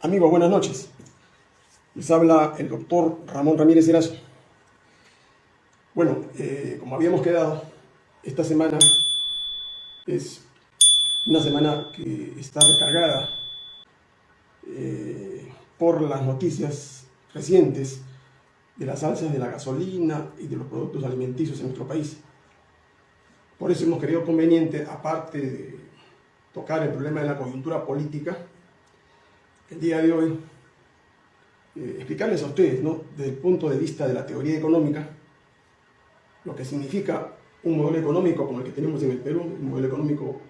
Amigos, buenas noches. Les habla el doctor Ramón Ramírez Erazo. Bueno, eh, como habíamos quedado, esta semana es una semana que está recargada eh, por las noticias recientes de las alzas de la gasolina y de los productos alimenticios en nuestro país. Por eso hemos querido conveniente, aparte de tocar el problema de la coyuntura política, el día de hoy eh, explicarles a ustedes, ¿no? desde el punto de vista de la teoría económica, lo que significa un modelo económico como el que tenemos en el Perú, un modelo económico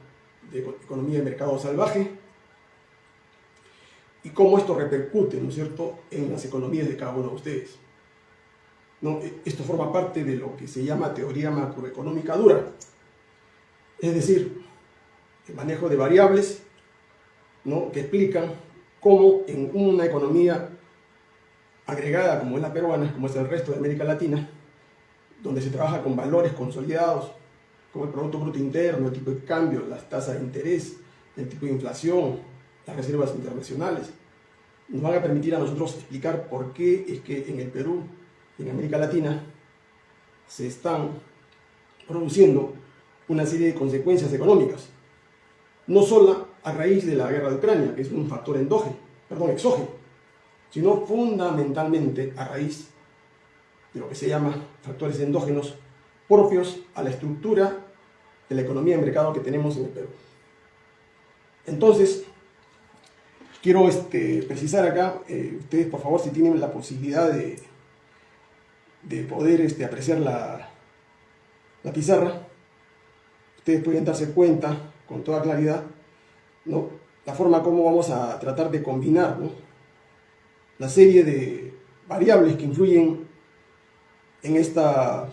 de economía de mercado salvaje, y cómo esto repercute, ¿no es cierto?, en las economías de cada uno de ustedes. ¿No? E, esto forma parte de lo que se llama teoría macroeconómica dura, es decir, el manejo de variables ¿no? que explican cómo en una economía agregada como es la peruana, como es el resto de América Latina, donde se trabaja con valores consolidados, como el Producto Bruto Interno, el tipo de cambio, las tasas de interés, el tipo de inflación, las reservas internacionales, nos van a permitir a nosotros explicar por qué es que en el Perú en América Latina se están produciendo una serie de consecuencias económicas, no solo a raíz de la guerra de Ucrania, que es un factor endógeno, perdón, exógeno, sino fundamentalmente a raíz de lo que se llama factores endógenos propios a la estructura de la economía de mercado que tenemos en el Perú. Entonces, quiero este, precisar acá, eh, ustedes por favor si tienen la posibilidad de, de poder este, apreciar la, la pizarra, ustedes pueden darse cuenta con toda claridad ¿no? la forma como vamos a tratar de combinar la serie de variables que influyen en esta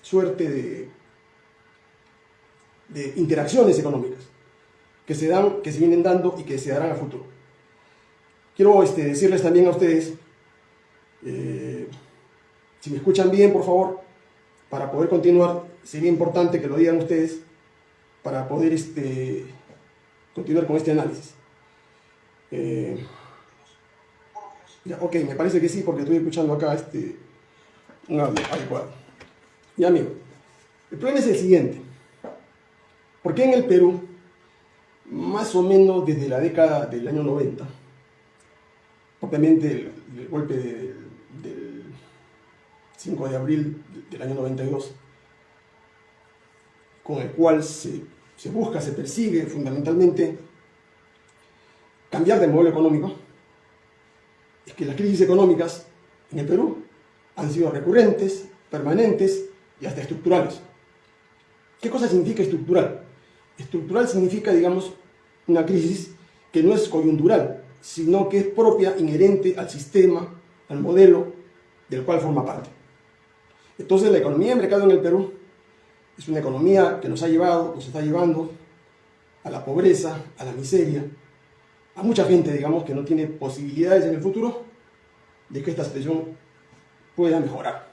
suerte de, interacciones económicas que se dan, que se vienen dando y que se darán a futuro. Quiero este, decirles también a ustedes, eh, si me escuchan bien, por favor, para poder continuar, sería importante que lo digan ustedes, para poder este, continuar con este análisis. Eh, ok, me parece que sí, porque estoy escuchando acá este, un audio adecuado. Ya, amigo, el problema es el siguiente. ¿Por qué en el Perú, más o menos desde la década del año 90, obviamente el, golpe del 5 de abril del año 92, con el cual se se busca, se persigue fundamentalmente cambiar de modelo económico, es que las crisis económicas en el Perú han sido recurrentes, permanentes y hasta estructurales. ¿Qué cosa significa estructural? Estructural significa, digamos, una crisis que no es coyuntural, sino que es propia, inherente al sistema, al modelo del cual forma parte. Entonces la economía de mercado en el Perú es una economía que nos ha llevado, nos está llevando a la pobreza, a la miseria, a mucha gente, digamos, que no tiene posibilidades en el futuro de que esta situación pueda mejorar.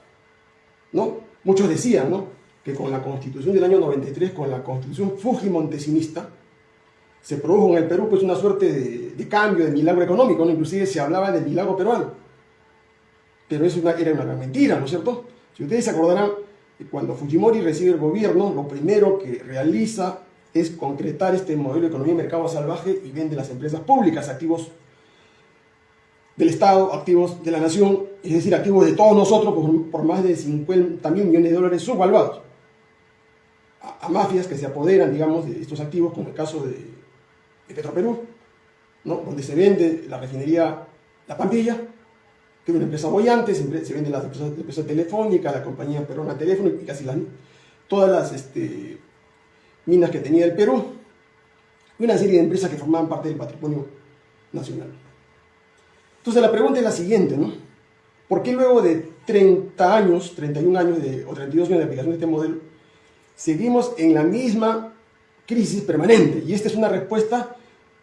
¿no? Muchos decían ¿no? que con la constitución del año 93, con la constitución fujimontesinista, se produjo en el Perú pues una suerte de, cambio, de milagro económico, ¿no? inclusive se hablaba del milagro peruano. Pero eso era una gran mentira, ¿no es cierto? Si ustedes se acordarán, cuando Fujimori recibe el gobierno, lo primero que realiza es concretar este modelo de economía y mercado salvaje y vende las empresas públicas, activos del Estado, activos de la nación, es decir, activos de todos nosotros por, más de 50 mil millones de dólares subvaluados. A, mafias que se apoderan, digamos, de estos activos, como el caso de, Petroperú, donde se vende la refinería La Pampilla, una empresa bollante, se, vende la empresa, telefónica, la compañía peruana teléfono y casi todas las este, minas que tenía el Perú y una serie de empresas que formaban parte del patrimonio nacional. Entonces la pregunta es la siguiente, ¿no? ¿Por qué luego de 30 años, 31 años de, o 32 años de aplicación de este modelo, seguimos en la misma crisis permanente? Y esta es una respuesta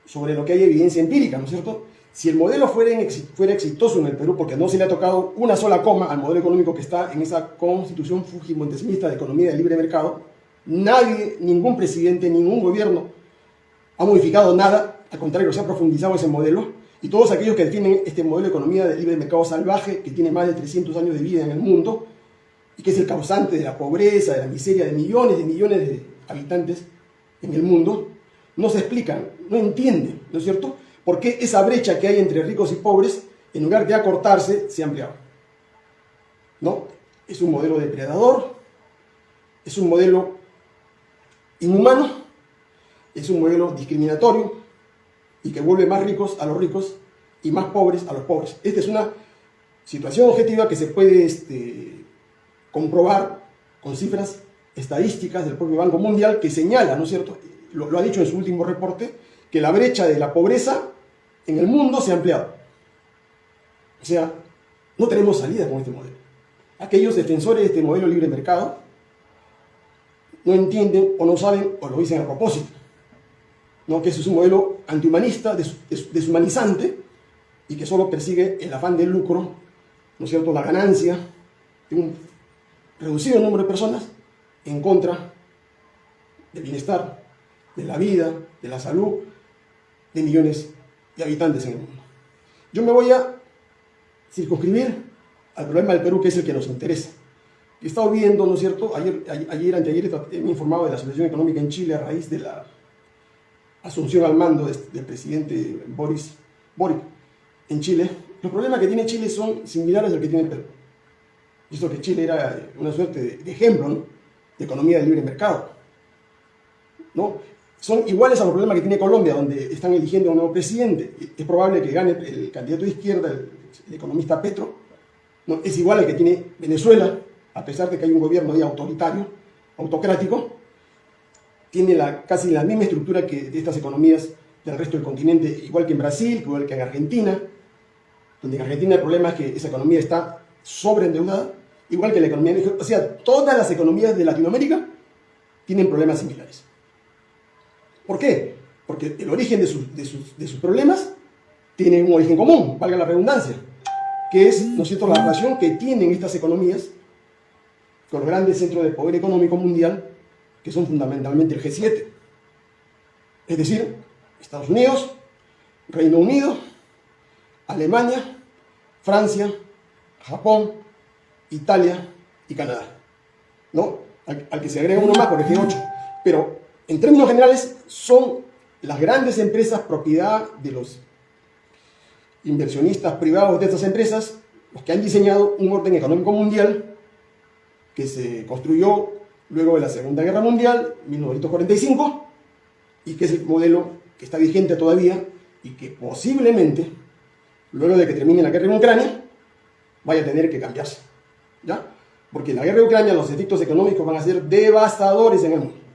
sobre lo que hay evidencia empírica, ¿no es cierto? Si el modelo fuera, exitoso en el Perú, porque no se le ha tocado una sola coma al modelo económico que está en esa constitución fujimontesimista de economía de libre mercado, nadie, ningún presidente, ningún gobierno ha modificado nada, al contrario, se ha profundizado ese modelo, Y todos aquellos que defienden este modelo de economía de libre mercado salvaje, que tiene más de 300 años de vida en el mundo, y que es el causante de la pobreza, de la miseria de millones y millones de habitantes en el mundo, no se explican, no entienden, ¿no es cierto?, por qué esa brecha que hay entre ricos y pobres, en lugar de acortarse, se ha ampliado. ¿No? Es un modelo depredador, es un modelo inhumano, es un modelo discriminatorio y que vuelve más ricos a los ricos y más pobres a los pobres. Esta es una situación objetiva que se puede este, comprobar con cifras estadísticas del propio Banco Mundial que señala, ¿no es cierto?, lo, ha dicho en su último reporte, que la brecha de la pobreza en el mundo se ha ampliado. O sea, no tenemos salida con este modelo. Aquellos defensores de este modelo libre mercado no entienden o no saben o lo dicen a propósito. ¿no? Que ese es un modelo antihumanista, deshumanizante y que solo persigue el afán del lucro, ¿no es cierto?, la ganancia de un reducido número de personas en contra del bienestar, de la vida, de la salud de millones de habitantes en el mundo. Yo me voy a circunscribir al problema del Perú, que es el que nos interesa. He estado viendo, ¿no es cierto? Ayer, ayer, anteayer me informado de la situación económica en Chile a raíz de la asunción al mando del presidente Boris Boric en Chile. Los problemas que tiene Chile son similares al que tiene Perú. Visto que Chile era una suerte de, ejemplo de economía de libre mercado. ¿no? Son iguales a los problemas que tiene Colombia, donde están eligiendo a un nuevo presidente. Es probable que gane el candidato de izquierda, el, economista Petro. ¿no? Es igual al que tiene Venezuela, a pesar de que hay un gobierno ahí autoritario, autocrático. Tiene la, casi la misma estructura que estas economías del resto del continente, igual que en Brasil, igual que en Argentina, donde en Argentina el problema es que esa economía está sobreendeudada, igual que la economía de O sea, todas las economías de Latinoamérica tienen problemas similares. ¿Por qué? Porque el origen de sus, de problemas tiene un origen común, valga la redundancia, que es, ¿no es la relación que tienen estas economías con los grandes centros de poder económico mundial, que son fundamentalmente el G7. Es decir, Estados Unidos, Reino Unido, Alemania, Francia, Japón, Italia y Canadá. ¿no? Al, que se agrega uno más por el G8. Pero en términos generales son las grandes empresas propiedad de los inversionistas privados de estas empresas los que han diseñado un orden económico mundial que se construyó luego de la Segunda Guerra Mundial, 1945, y que es el modelo que está vigente todavía y que posiblemente, luego de que termine la guerra en Ucrania, vaya a tener que cambiarse. ¿Ya? Porque la guerra de Ucrania, los efectos económicos van a ser devastadores en el mundo.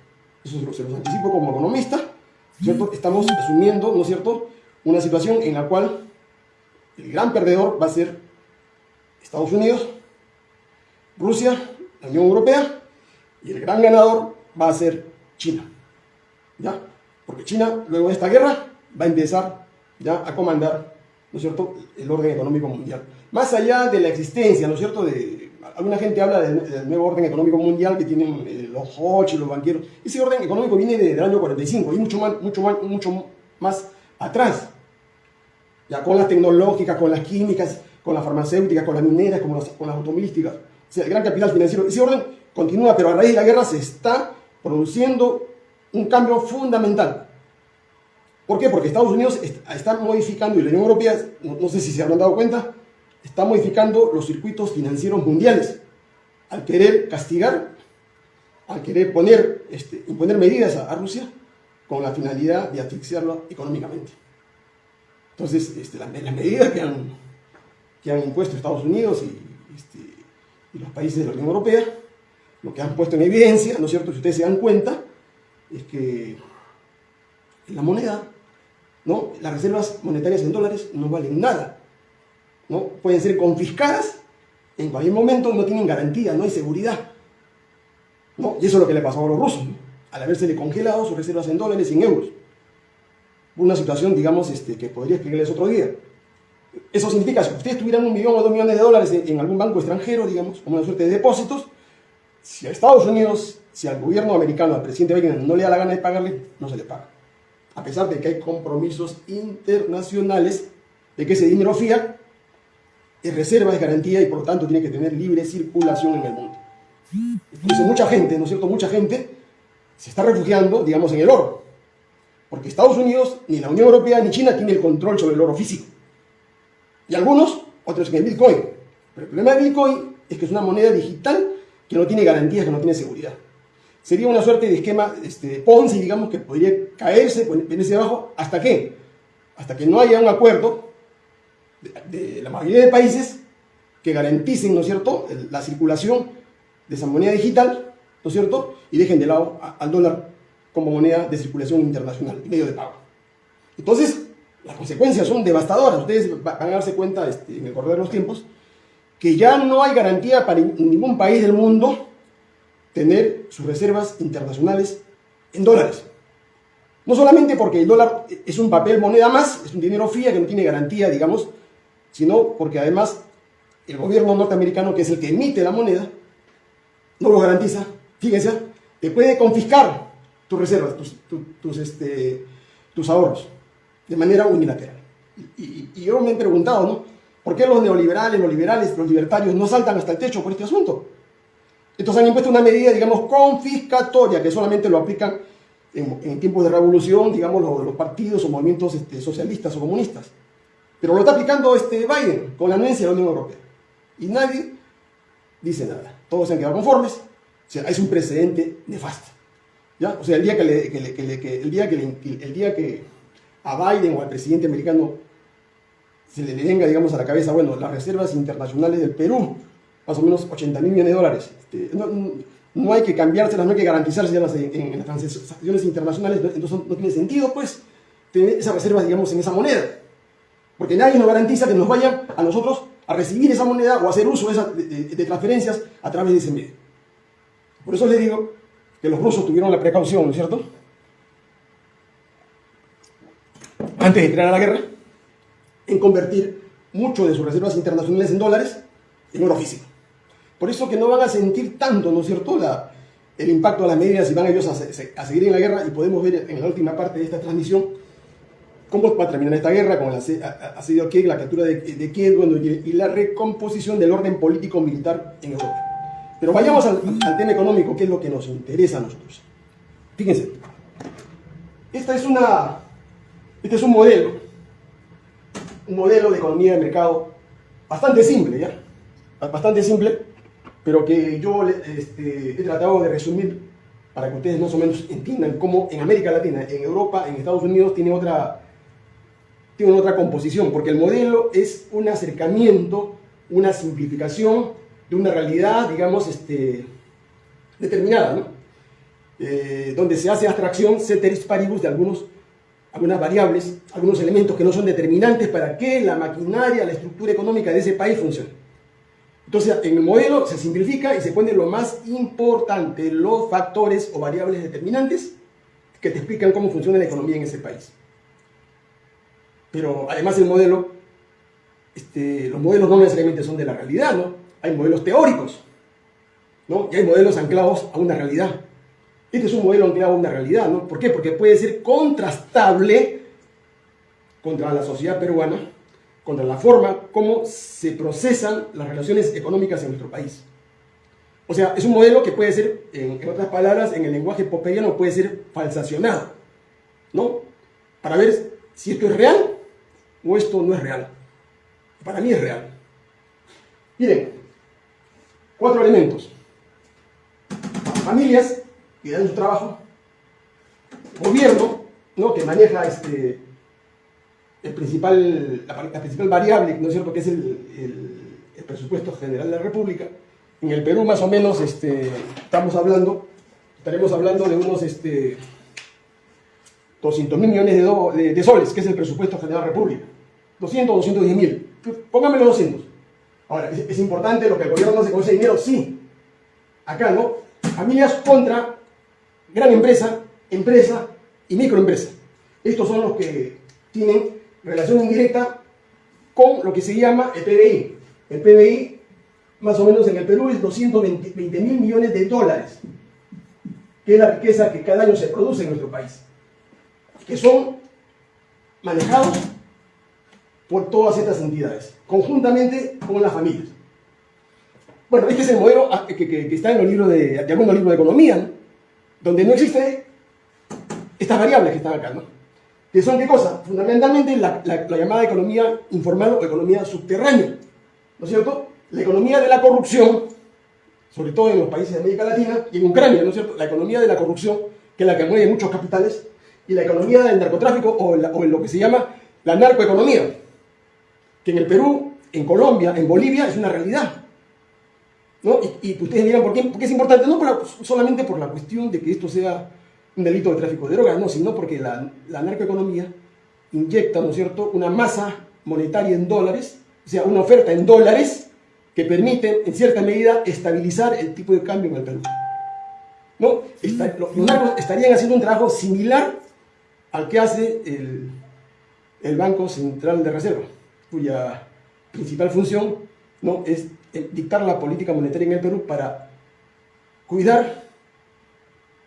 Eso se los anticipo como economista, ¿cierto? Estamos asumiendo, ¿no es cierto?, una situación en la cual el gran perdedor va a ser Estados Unidos, Rusia, la Unión Europea, y el gran ganador va a ser China. ¿Ya? Porque China, luego de esta guerra, va a empezar ya a comandar, ¿no es cierto?, el orden económico mundial. Más allá de la existencia, ¿no es cierto?, de alguna gente habla del, nuevo orden económico mundial que tienen eh, los Hodge y los banqueros. Ese orden económico viene del año 45 y mucho más, mucho más, mucho más atrás. Ya con las tecnológicas, con las químicas, con las farmacéuticas, con las mineras, con las, con las automovilísticas. O sea, el gran capital financiero. Ese orden continúa, pero a raíz de la guerra se está produciendo un cambio fundamental. ¿Por qué? Porque Estados Unidos está modificando, y la Unión Europea, no sé si se habrán dado cuenta, está modificando los circuitos financieros mundiales al querer castigar, al querer poner, este, imponer medidas a, Rusia con la finalidad de asfixiarlo económicamente. Entonces, este, las, medidas que han, que han impuesto Estados Unidos y, este, y los países de la Unión Europea, lo que han puesto en evidencia, ¿no es cierto? Si ustedes se dan cuenta, es que la moneda, ¿no? las reservas monetarias en dólares no valen nada. ¿No? Pueden ser confiscadas en cualquier momento, no tienen garantía, no hay seguridad. ¿no? Y eso es lo que le pasó a los rusos, al haberse congelado sus reservas en dólares y en euros. Una situación, digamos, este, que podría explicarles otro día. Eso significa, si ustedes tuvieran un millón o dos millones de dólares en, algún banco extranjero, digamos, como una suerte de depósitos, si a Estados Unidos, si al gobierno americano, al presidente Biden no le da la gana de pagarle, no se le paga. A pesar de que hay compromisos internacionales de que ese dinero fiat es reserva, es garantía y por lo tanto tiene que tener libre circulación en el mundo. Mucha gente, ¿no es cierto? Mucha gente se está refugiando, digamos, en el oro. Porque Estados Unidos, ni la Unión Europea, ni China tiene el control sobre el oro físico. Y algunos, otros en el Bitcoin. Pero el problema de Bitcoin es que es una moneda digital que no tiene garantías, que no tiene seguridad. Sería una suerte de esquema este, Ponzi, digamos, que podría caerse, ponerse abajo, ¿hasta qué? Hasta que no haya un acuerdo de, la mayoría de países que garanticen, ¿no es cierto?, la circulación de esa moneda digital, ¿no es cierto?, y dejen de lado al dólar como moneda de circulación internacional, medio de pago. Entonces, las consecuencias son devastadoras. Ustedes van a darse cuenta este, en el correr de los tiempos que ya no hay garantía para ningún país del mundo tener sus reservas internacionales en dólares. No solamente porque el dólar es un papel moneda más, es un dinero fía que no tiene garantía, digamos, sino porque además el gobierno norteamericano, que es el que emite la moneda, no lo garantiza. Fíjense, te puede confiscar tus reservas, tus, este, tus ahorros, de manera unilateral. Y, yo me he preguntado, ¿no? ¿Por qué los neoliberales, los liberales, los libertarios no saltan hasta el techo por este asunto? Entonces han impuesto una medida, digamos, confiscatoria, que solamente lo aplican en, tiempos de revolución, digamos, los, partidos o movimientos este, socialistas o comunistas. Pero lo está aplicando este Biden con la anuencia de la Unión Europea. Y nadie dice nada. Todos se han quedado conformes. O sea, es un precedente nefasto. ¿Ya? O sea, el día que, a Biden o al presidente americano se le venga, digamos, a la cabeza, bueno, las reservas internacionales del Perú, más o menos 80 mil millones de dólares. Este, no, hay que cambiárselas, no hay que garantizárselas en, las transacciones internacionales, entonces no tiene sentido, pues, tener esas reservas, digamos, en esa moneda. Porque nadie nos garantiza que nos vayan a nosotros a recibir esa moneda o a hacer uso de, transferencias a través de ese medio. Por eso les digo que los rusos tuvieron la precaución, ¿no es cierto? Antes de entrar a la guerra, en convertir mucho de sus reservas internacionales en dólares en oro físico. Por eso que no van a sentir tanto, ¿no es cierto?, la, el impacto de las medidas y van ellos a, a seguir en la guerra y podemos ver en la última parte de esta transmisión cómo va a terminar esta guerra con el asedio a Kiev, la captura de, Kiev y, la recomposición del orden político-militar en Europa. Pero vayamos al, tema económico, que es lo que nos interesa a nosotros. Fíjense, esta es una, este es un modelo, un modelo de economía de mercado bastante simple, ¿ya? Bastante simple, pero que yo este, he tratado de resumir para que ustedes más o menos entiendan cómo en América Latina, en Europa, en Estados Unidos tiene otra, tiene otra composición, porque el modelo es un acercamiento, una simplificación de una realidad, digamos, este, determinada, ¿no? Eh, donde se hace abstracción ceteris paribus de algunos, algunas variables, algunos elementos que no son determinantes para que la maquinaria, la estructura económica de ese país funcione. Entonces, en el modelo se simplifica y se pone lo más importante, los factores o variables determinantes que te explican cómo funciona la economía en ese país. Pero además el modelo, este, los modelos no necesariamente son de la realidad, ¿no? Hay modelos teóricos, ¿no? Y hay modelos anclados a una realidad. Este es un modelo anclado a una realidad, ¿no? ¿Por qué? Porque puede ser contrastable contra la sociedad peruana, contra la forma como se procesan las relaciones económicas en nuestro país. O sea, es un modelo que puede ser, en, otras palabras, en el lenguaje poperiano puede ser falsacionado, ¿no? Para ver si esto es real o esto no es real. Para mí es real. Miren, cuatro elementos. Familias que dan su trabajo, gobierno, ¿no? que maneja este, el principal, la, principal variable, ¿no es cierto?, que es el, presupuesto general de la República. En el Perú más o menos este, estamos hablando, estaremos hablando de unos este, 200 mil millones de, soles, que es el presupuesto general de la República. 200 210 mil. Pónganme 200. Ahora, ¿es, importante lo que el gobierno hace con ese dinero? Sí. Acá, ¿no? Familias contra gran empresa, empresa y microempresa. Estos son los que tienen relación indirecta con lo que se llama el PBI. El PBI, más o menos en el Perú, es 220 mil millones de dólares, que es la riqueza que cada año se produce en nuestro país, que son manejados por todas estas entidades, conjuntamente con las familias. Bueno, este es el modelo ah, que, está en los libros de, de algunos libros de economía, donde no existe estas variables que están acá, ¿no? Que son qué cosa? Fundamentalmente la, llamada economía informal o economía subterránea, ¿no es cierto? La economía de la corrupción, sobre todo en los países de América Latina y en Ucrania, ¿no es cierto? La economía de la corrupción, que es la que mueve muchos capitales, y la economía del narcotráfico o, en lo que se llama la narcoeconomía, que en el Perú, en Colombia, en Bolivia es una realidad. ¿no? Y, ustedes dirán, ¿por qué, es importante? No solamente por la cuestión de que esto sea un delito de tráfico de drogas, no, sino porque la, la narcoeconomía inyecta, ¿no es cierto?, una masa monetaria en dólares, o sea, una oferta en dólares que permite, en cierta medida, estabilizar el tipo de cambio en el Perú. ¿No? los narcos estarían haciendo un trabajo similar al que hace el, el Banco Central de Reserva, cuya principal función ¿no? es dictar la política monetaria en el Perú para cuidar,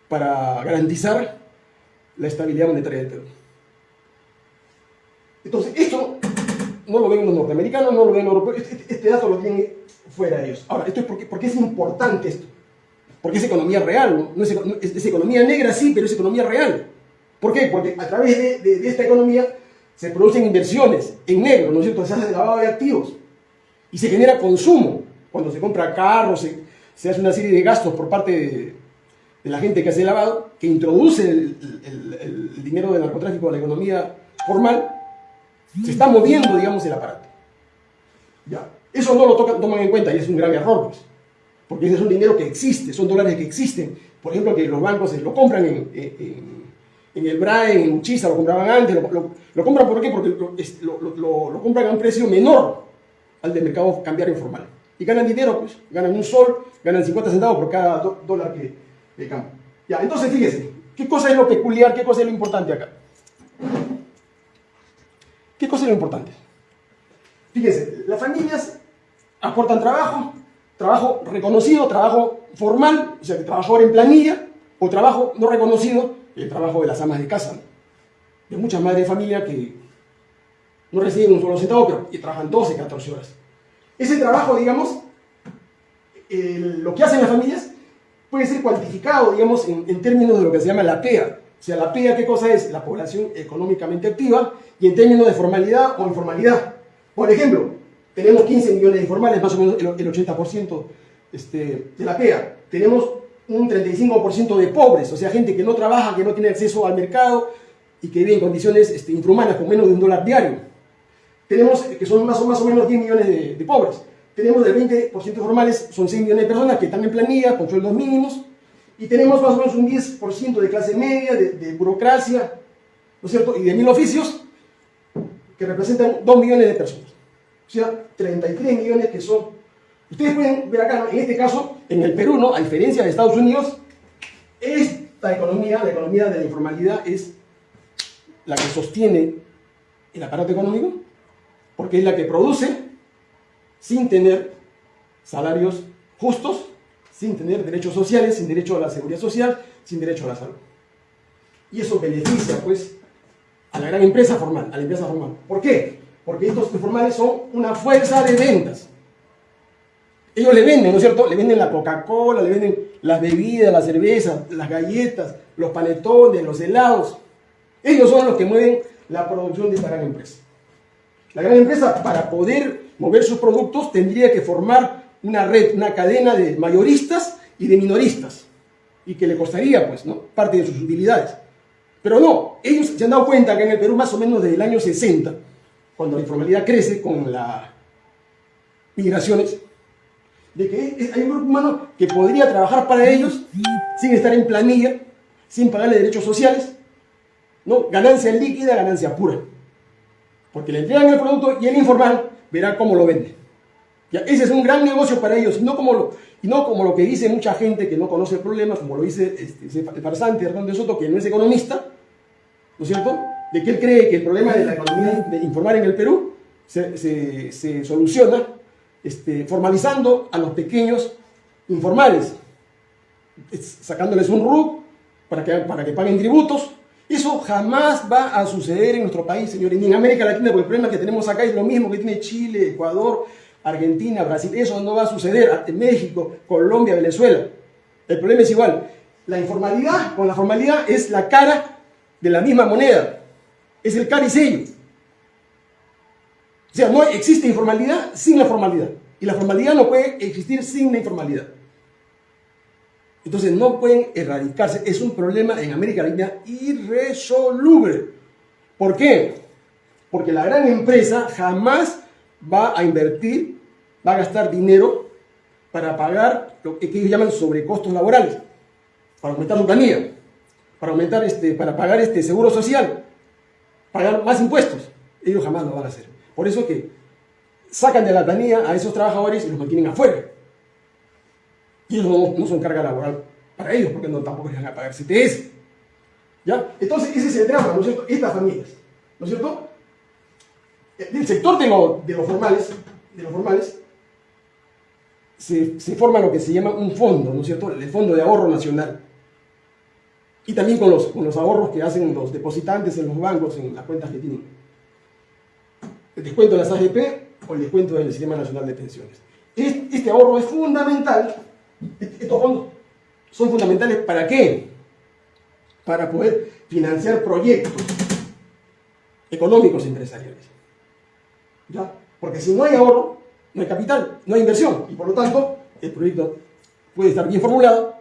para garantizar la estabilidad monetaria del Perú. Entonces, esto no lo ven los norteamericanos, no lo ven los europeos, este, este, este, dato lo tienen fuera de ellos. Ahora, esto es porque, porque es importante esto, porque es economía real, ¿no? es, economía negra, sí, pero es economía real. ¿Por qué? Porque a través de, esta economía se producen inversiones en negro, ¿no es cierto? Se hace lavado de activos y se genera consumo. Cuando se compra carros, se, hace una serie de gastos por parte de, la gente que hace el lavado, que introduce el, dinero del narcotráfico a la economía formal, se está moviendo, digamos, el aparato. Ya. Eso no lo toman en cuenta y es un gran error, pues. Porque ese es un dinero que existe, son dólares que existen. Por ejemplo, que los bancos lo compran en, el BRAE, en Uchisa, lo compraban antes. Lo, compran ¿por qué? Porque lo, compran a un precio menor al del mercado cambiario informal. Y ganan dinero, pues, ganan un sol, ganan 50 centavos por cada dólar que, que campo. Ya, entonces fíjese, ¿qué cosa es lo peculiar, qué cosa es lo importante acá? ¿Qué cosa es lo importante? Fíjense, las familias aportan trabajo, trabajo reconocido, trabajo formal, o sea, trabajador en planilla, o trabajo no reconocido, el trabajo de las amas de casa, de muchas madres de familia que no reciben un solo centavo, pero que trabajan 12, 14 horas. Ese trabajo, digamos, lo que hacen las familias puede ser cuantificado, digamos, en, términos de lo que se llama la PEA. O sea, la PEA, ¿qué cosa es? La población económicamente activa, y en términos de formalidad o informalidad. Por ejemplo, tenemos 15 millones de informales, más o menos el, 80% este, de la PEA. Tenemos un 35% de pobres, o sea, gente que no trabaja, que no tiene acceso al mercado y que vive en condiciones este, infrahumanas con menos de un dólar diario. Tenemos, eh, que son más o, más o menos 10 millones de, pobres. Tenemos el 20% formales, son 6 millones de personas que están en planilla, con sueldos mínimos. Y tenemos más o menos un 10% de clase media, de, de burocracia, ¿no es cierto? Y de mil oficios, que representan 2 millones de personas. O sea, 33 millones que son... Ustedes pueden ver acá, en este caso, en el Perú, ¿no? a diferencia de Estados Unidos, esta economía, la economía de la informalidad, es la que sostiene el aparato económico, porque es la que produce sin tener salarios justos, sin tener derechos sociales, sin derecho a la seguridad social, sin derecho a la salud. Y eso beneficia, pues, a la gran empresa formal, a la empresa formal. ¿Por qué? Porque estos informales son una fuerza de ventas. Ellos le venden, ¿no es cierto? Le venden la Coca-Cola, le venden las bebidas, la cerveza, las galletas, los panetones, los helados. Ellos son los que mueven la producción de esta gran empresa. La gran empresa, para poder mover sus productos, tendría que formar una red, una cadena de mayoristas y de minoristas. Y que le costaría, pues, ¿no? Parte de sus utilidades. Pero no, ellos se han dado cuenta que en el Perú más o menos desde el año 60, cuando la informalidad crece con las migraciones, de que hay un grupo humano que podría trabajar para ellos sin estar en planilla, sin pagarle derechos sociales, ¿no? ganancia líquida, ganancia pura. Porque le entregan el producto y el informal verá cómo lo vende. Ya, ese es un gran negocio para ellos, y no, como lo, no como lo que dice mucha gente que no conoce el problema, como lo dice este, el farsante Hernando Soto, que no es economista, ¿no es cierto? De que él cree que el problema de la economía de informar en el Perú se, soluciona este, formalizando a los pequeños informales, sacándoles un RUC para que, para que paguen tributos Eso jamás va a suceder en nuestro país, señores, ni en América Latina, porque el problema que tenemos acá es lo mismo que tiene Chile, Ecuador, Argentina, Brasil. Eso no va a suceder en México, Colombia, Venezuela. El problema es igual. La informalidad con la formalidad es la cara de la misma moneda. Es el caricello. O sea, no existe informalidad sin la formalidad. Y la formalidad no puede existir sin la informalidad. Entonces no pueden erradicarse. Es un problema en América Latina irresoluble. ¿Por qué? Porque la gran empresa jamás va a invertir, va a gastar dinero para pagar lo que ellos llaman sobrecostos laborales, para aumentar su planilla, para, aumentar este, para pagar este seguro social, pagar más impuestos. Ellos jamás lo van a hacer. Por eso que sacan de la planilla a esos trabajadores y los mantienen afuera. Y eso no, son carga laboral para ellos, porque no, tampoco les van a pagar CTS. ¿Ya? Entonces, ese es el drama, ¿no es cierto? Estas familias, ¿no es cierto? Del sector de, de los formales, de los formales se, se, forma lo que se llama un fondo, ¿no es cierto? El Fondo de Ahorro Nacional. Y también con los, con los ahorros que hacen los depositantes en los bancos, en las cuentas que tienen. El descuento de las AGP o el descuento del Sistema Nacional de Pensiones. Este ahorro es fundamental estos fondos son fundamentales para qué? Para poder financiar proyectos económicos empresariales. ¿Ya? Porque si no hay ahorro, no hay capital, no hay inversión. Y por lo tanto, el proyecto puede estar bien formulado,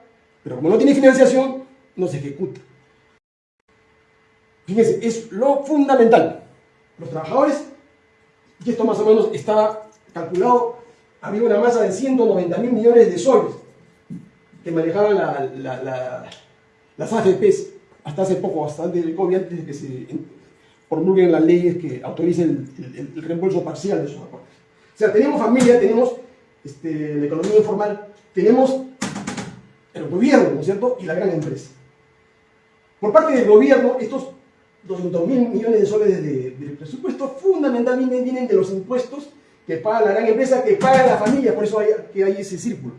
pero como no tiene financiación, no se ejecuta. Fíjense, es lo fundamental. Los trabajadores, y esto más o menos estaba calculado, había una masa de 190 mil millones de soles que manejaban las AFPs hasta hace poco, bastante del COVID, antes de que se promulguen las leyes que autoricen el, reembolso parcial de esos aportes. O sea, tenemos familia, tenemos este, la economía informal, tenemos el gobierno, ¿no es cierto?, y la gran empresa. Por parte del gobierno, estos 200 mil millones de soles de, presupuesto fundamentalmente vienen de los impuestos que paga la gran empresa, que paga la familia, por eso hay, que hay ese círculo.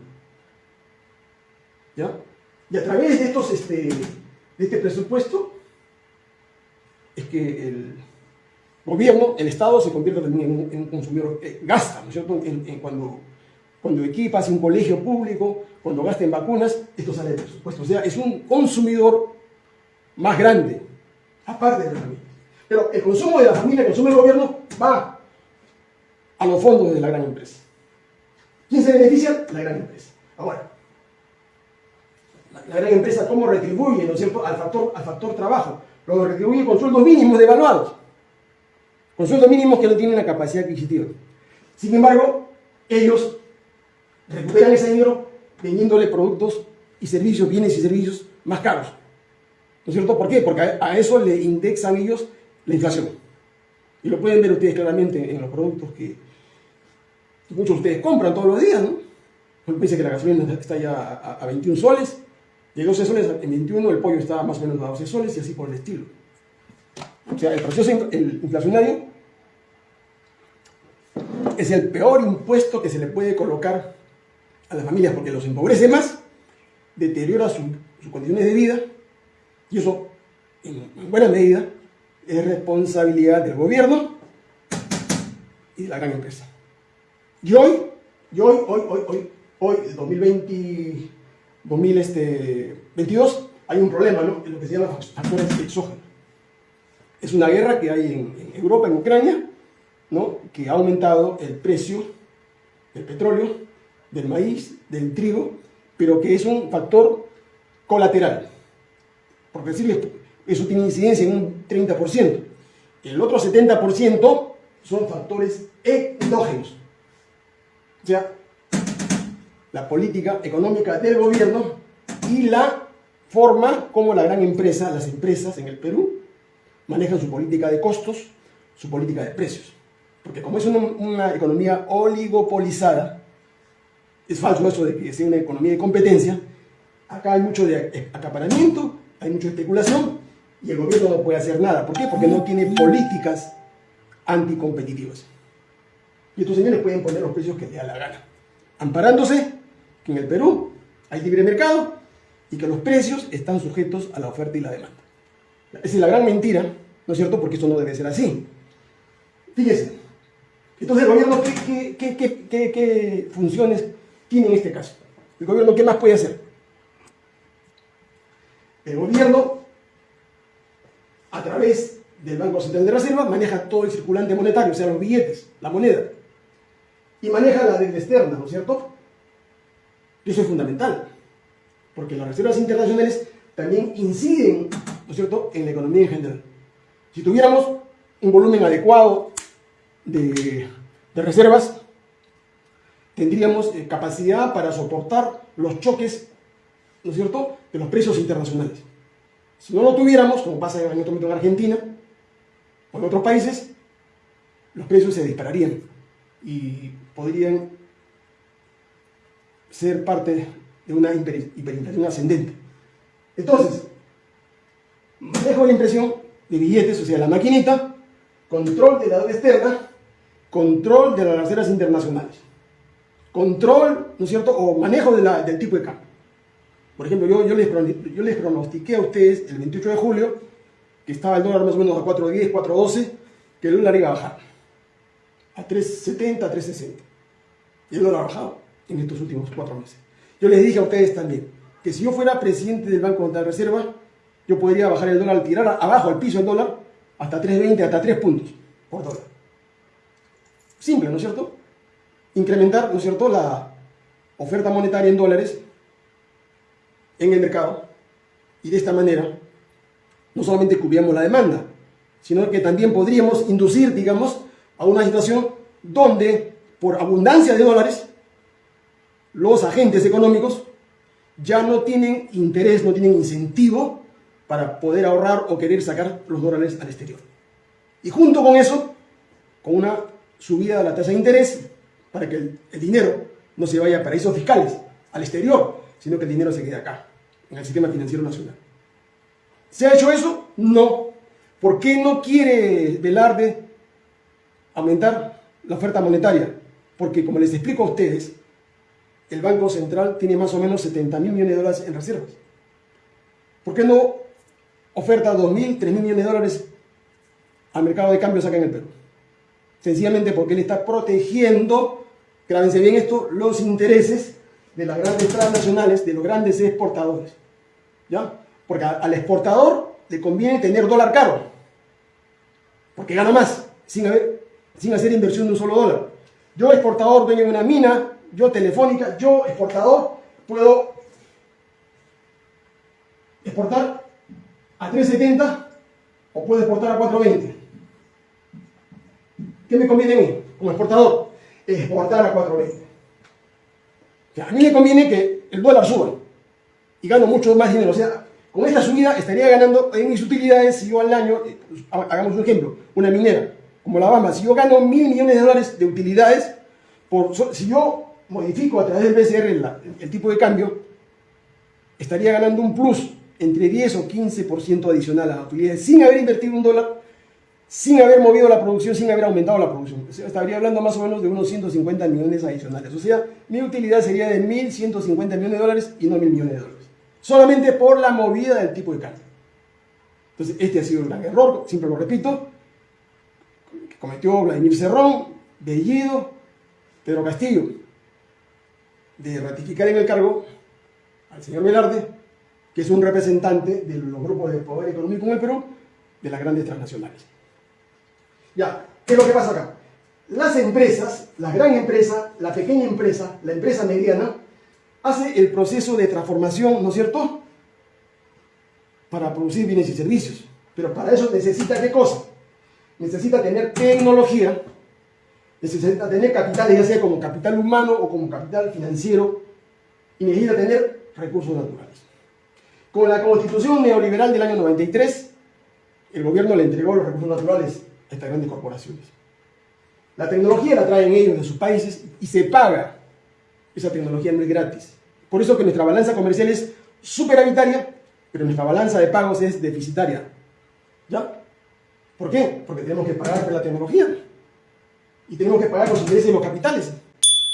Y a través de, estos, este, de este presupuesto es que el gobierno, el Estado se convierte también en, un consumidor, gasta, ¿no es cierto? Cuando, cuando equipas un colegio público, cuando gasta en vacunas, esto sale del presupuesto. O sea, es un consumidor más grande, aparte de la familia. Pero el consumo de la familia, el consumo del gobierno, va a los fondos de la gran empresa. ¿Quién se beneficia? La gran empresa. Ahora, la gran empresa cómo retribuye, ¿no al factor, al factor trabajo. Lo retribuye con sueldos mínimos devaluados, con sueldos mínimos que no tienen la capacidad adquisitiva. Sin embargo, ellos recuperan ese dinero vendiéndole productos y servicios, bienes y servicios más caros. ¿No es cierto? ¿Por qué? Porque a eso le indexan ellos la inflación. Y lo pueden ver ustedes claramente en los productos que, muchos de ustedes compran todos los días, ¿no? Piensa que la gasolina está ya a, a 21 soles, de 12 soles en 21 el pollo estaba más o menos a 12 soles y así por el estilo. O sea, el proceso inflacionario es el peor impuesto que se le puede colocar a las familias porque los empobrece más, deteriora sus condiciones de vida y eso, en buena medida, es responsabilidad del gobierno y de la gran empresa. Y hoy, y hoy, hoy, hoy, hoy, hoy, 2020 2022 hay un problema, ¿no? En lo que se llama factores exógenos. Es una guerra que hay en, Europa, en Ucrania, ¿no? Que ha aumentado el precio del petróleo, del maíz, del trigo, pero que es un factor colateral. Por decirles, eso tiene incidencia en un 30%. El otro 70% son factores endógenos. O sea, la política económica del gobierno y la forma como la gran empresa, las empresas en el Perú, manejan su política de costos, su política de precios. Porque como es una, economía oligopolizada, es falso eso de que sea una economía de competencia, acá hay mucho de acaparamiento, hay mucha especulación y el gobierno no puede hacer nada. ¿Por qué? Porque no tiene políticas anticompetitivas. Y estos señores pueden poner los precios que les da la gana, amparándose que en el Perú hay libre mercado y que los precios están sujetos a la oferta y la demanda. Esa es la gran mentira, ¿no es cierto? Porque esto no debe ser así. Fíjese. Entonces, ¿el gobierno qué, qué funciones tiene en este caso? ¿El gobierno qué más puede hacer? El gobierno, a través del Banco Central de Reserva, maneja todo el circulante monetario, o sea, los billetes, la moneda. Y maneja la deuda externa, ¿no es cierto? Y eso es fundamental, porque las reservas internacionales también inciden, ¿no es cierto?, en la economía en general. Si tuviéramos un volumen adecuado de, reservas, tendríamos eh, capacidad para soportar los choques, ¿no es cierto?, de los precios internacionales. Si no lo tuviéramos, como pasa en este momento en Argentina o en otros países, los precios se dispararían y podrían ser parte de una hiperinflación ascendente. Entonces, manejo la impresión de billetes, o sea, la maquinita, control de la deuda externa, control de las reservas internacionales, control, ¿no cierto?, o manejo del tipo de cambio. Por ejemplo, yo, les, yo pronostiqué a ustedes el 28 de julio que estaba el dólar más o menos a 4.10, 4.12, que el dólar iba a bajar a 3.70, 3.60. Y el dólar ha bajado en estos últimos cuatro meses. Yo les dije a ustedes también que si yo fuera presidente del Banco de Reserva, yo podría bajar el dólar, tirar abajo al piso el dólar, hasta 3.20, hasta 3 puntos por dólar. Simple, ¿no es cierto? Incrementar, ¿no es cierto?, la oferta monetaria en dólares en el mercado y de esta manera no solamente cubríamos la demanda, sino que también podríamos inducir, digamos, a una situación donde por abundancia de dólares los agentes económicos ya no tienen interés, no tienen incentivo para poder ahorrar o querer sacar los dólares al exterior. Y junto con eso, con una subida de la tasa de interés, para que el, dinero no se vaya a paraísos fiscales, al exterior, sino que el dinero se quede acá, en el sistema financiero nacional. ¿Se ha hecho eso? No. ¿Por qué no quiere Velarde aumentar la oferta monetaria? Porque, como les explico a ustedes, el Banco Central tiene más o menos 70 mil millones de dólares en reservas. ¿Por qué no oferta 2 mil, 3 mil millones de dólares al mercado de cambios acá en el Perú? Sencillamente porque él está protegiendo, grábense bien esto, los intereses de las grandes transnacionales, de los grandes exportadores. ¿Ya? Porque al exportador le conviene tener dólar caro, porque gana más, sin, hacer inversión de un solo dólar. Yo exportador, dueño de una mina, yo telefónica, yo exportador, puedo exportar a 3.70 o puedo exportar a 4.20. ¿Qué me conviene a mí como exportador? Exportar a 4.20. a mí me conviene que el dólar suba y gano mucho más dinero. O sea, con esta subida estaría ganando en mis utilidades si yo al año, eh, pues, hagamos un ejemplo, una minera como la Bamba, si yo gano mil millones de dólares de utilidades, por, si yo modifico a través del BCR el, tipo de cambio, estaría ganando un plus entre 10 o 15% adicional a la utilidad sin haber invertido un dólar, sin haber movido la producción, sin haber aumentado la producción. estaría hablando más o menos de unos 150 millones adicionales. O sea, mi utilidad sería de 1.150 millones de dólares y no 1.000 millones de dólares. Solamente por la movida del tipo de cambio. Entonces, este ha sido un gran error, siempre lo repito, que cometió Vladimir Cerrón, Bellido, Pedro Castillo de ratificar en el cargo al señor Velarde, que es un representante de los grupos de poder económico en el Perú, de las grandes transnacionales. Ya, ¿qué es lo que pasa acá? Las empresas, la gran empresa, la pequeña empresa, la empresa mediana, hace el proceso de transformación, ¿no es cierto?, para producir bienes y servicios. Pero para eso necesita qué cosa? Necesita tener tecnología, necesita tener capital, ya sea como capital humano o como capital financiero, y necesita tener recursos naturales. Con la constitución neoliberal del año 93, el gobierno le entregó los recursos naturales estas grandes corporaciones. La tecnología la traen ellos de sus países y se paga. Esa tecnología no es gratis. Por eso que nuestra balanza comercial es superavitaria, pero nuestra balanza de pagos es deficitaria. ¿Ya? ¿Por qué? Porque tenemos que pagar por la tecnología y tenemos que pagar los intereses de los capitales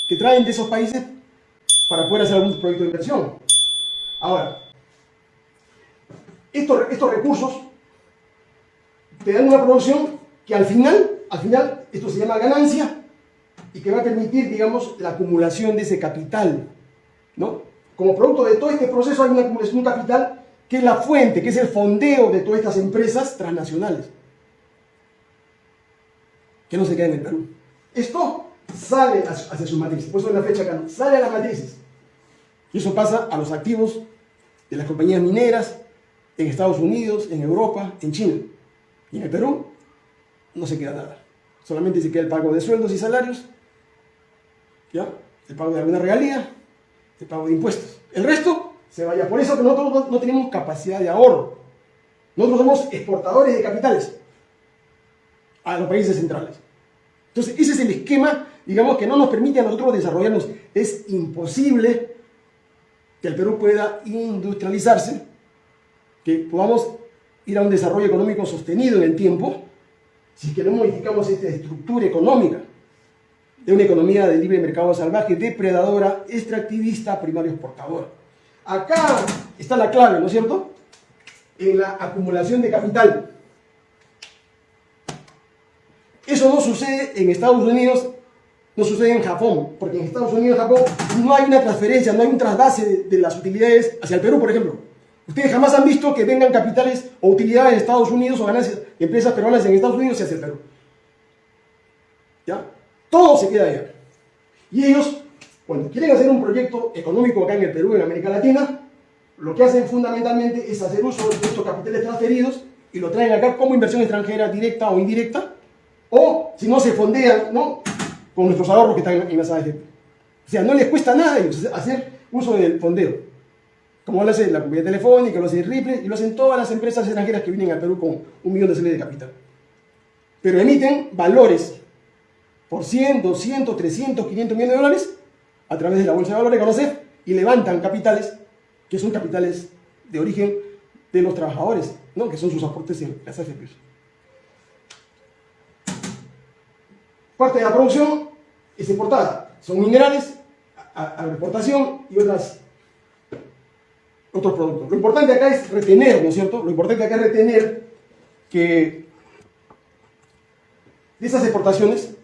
que traen de esos países para poder hacer algún proyecto de inversión. Ahora, estos, estos recursos te dan una producción que al final, al final, esto se llama ganancia y que va a permitir, digamos, la acumulación de ese capital, ¿no? Como producto de todo este proceso hay una acumulación de capital que es la fuente, que es el fondeo de todas estas empresas transnacionales, que no se quedan en el Perú. Esto sale hacia sus matrices, por eso es la fecha acá, sale a las matrices. Y eso pasa a los activos de las compañías mineras en Estados Unidos, en Europa, en China. Y en el Perú no se queda nada. Solamente se queda el pago de sueldos y salarios, ¿ya? el pago de alguna regalía, el pago de impuestos. El resto se vaya. Por eso que nosotros no tenemos capacidad de ahorro. Nosotros somos exportadores de capitales a los países centrales. Entonces, ese es el esquema, digamos, que no nos permite a nosotros desarrollarnos. Es imposible que el Perú pueda industrializarse, que podamos ir a un desarrollo económico sostenido en el tiempo, si que no modificamos esta estructura económica de una economía de libre mercado salvaje, depredadora, extractivista, primario exportadora. Acá está la clave, ¿no es cierto? En la acumulación de capital. Eso no sucede en Estados Unidos, no sucede en Japón, porque en Estados Unidos Japón no hay una transferencia, no hay un trasvase de, las utilidades hacia el Perú, por ejemplo. Ustedes jamás han visto que vengan capitales o utilidades de Estados Unidos o ganancias de empresas peruanas en Estados Unidos hacia el Perú. ¿Ya? Todo se queda allá. Y ellos, cuando quieren hacer un proyecto económico acá en el Perú, en América Latina, lo que hacen fundamentalmente es hacer uso de estos capitales transferidos y lo traen acá como inversión extranjera directa o indirecta, o si no se fondean ¿no? con nuestros ahorros que están en las AFP. O sea, no les cuesta nada hacer uso del fondeo. Como lo hace la compañía telefónica, lo hace Ripple y lo hacen todas las empresas extranjeras que vienen al Perú con un millón de soles de capital. Pero emiten valores por 100, 200, 300, 500 millones de dólares a través de la bolsa de valores conocer y levantan capitales que son capitales de origen de los trabajadores, ¿no? que son sus aportes en las AFP. Parte de la producción es importada, son minerales a, y otras, otros productos. Lo importante acá es retener, ¿no es cierto? Lo importante acá es retener que de esas exportaciones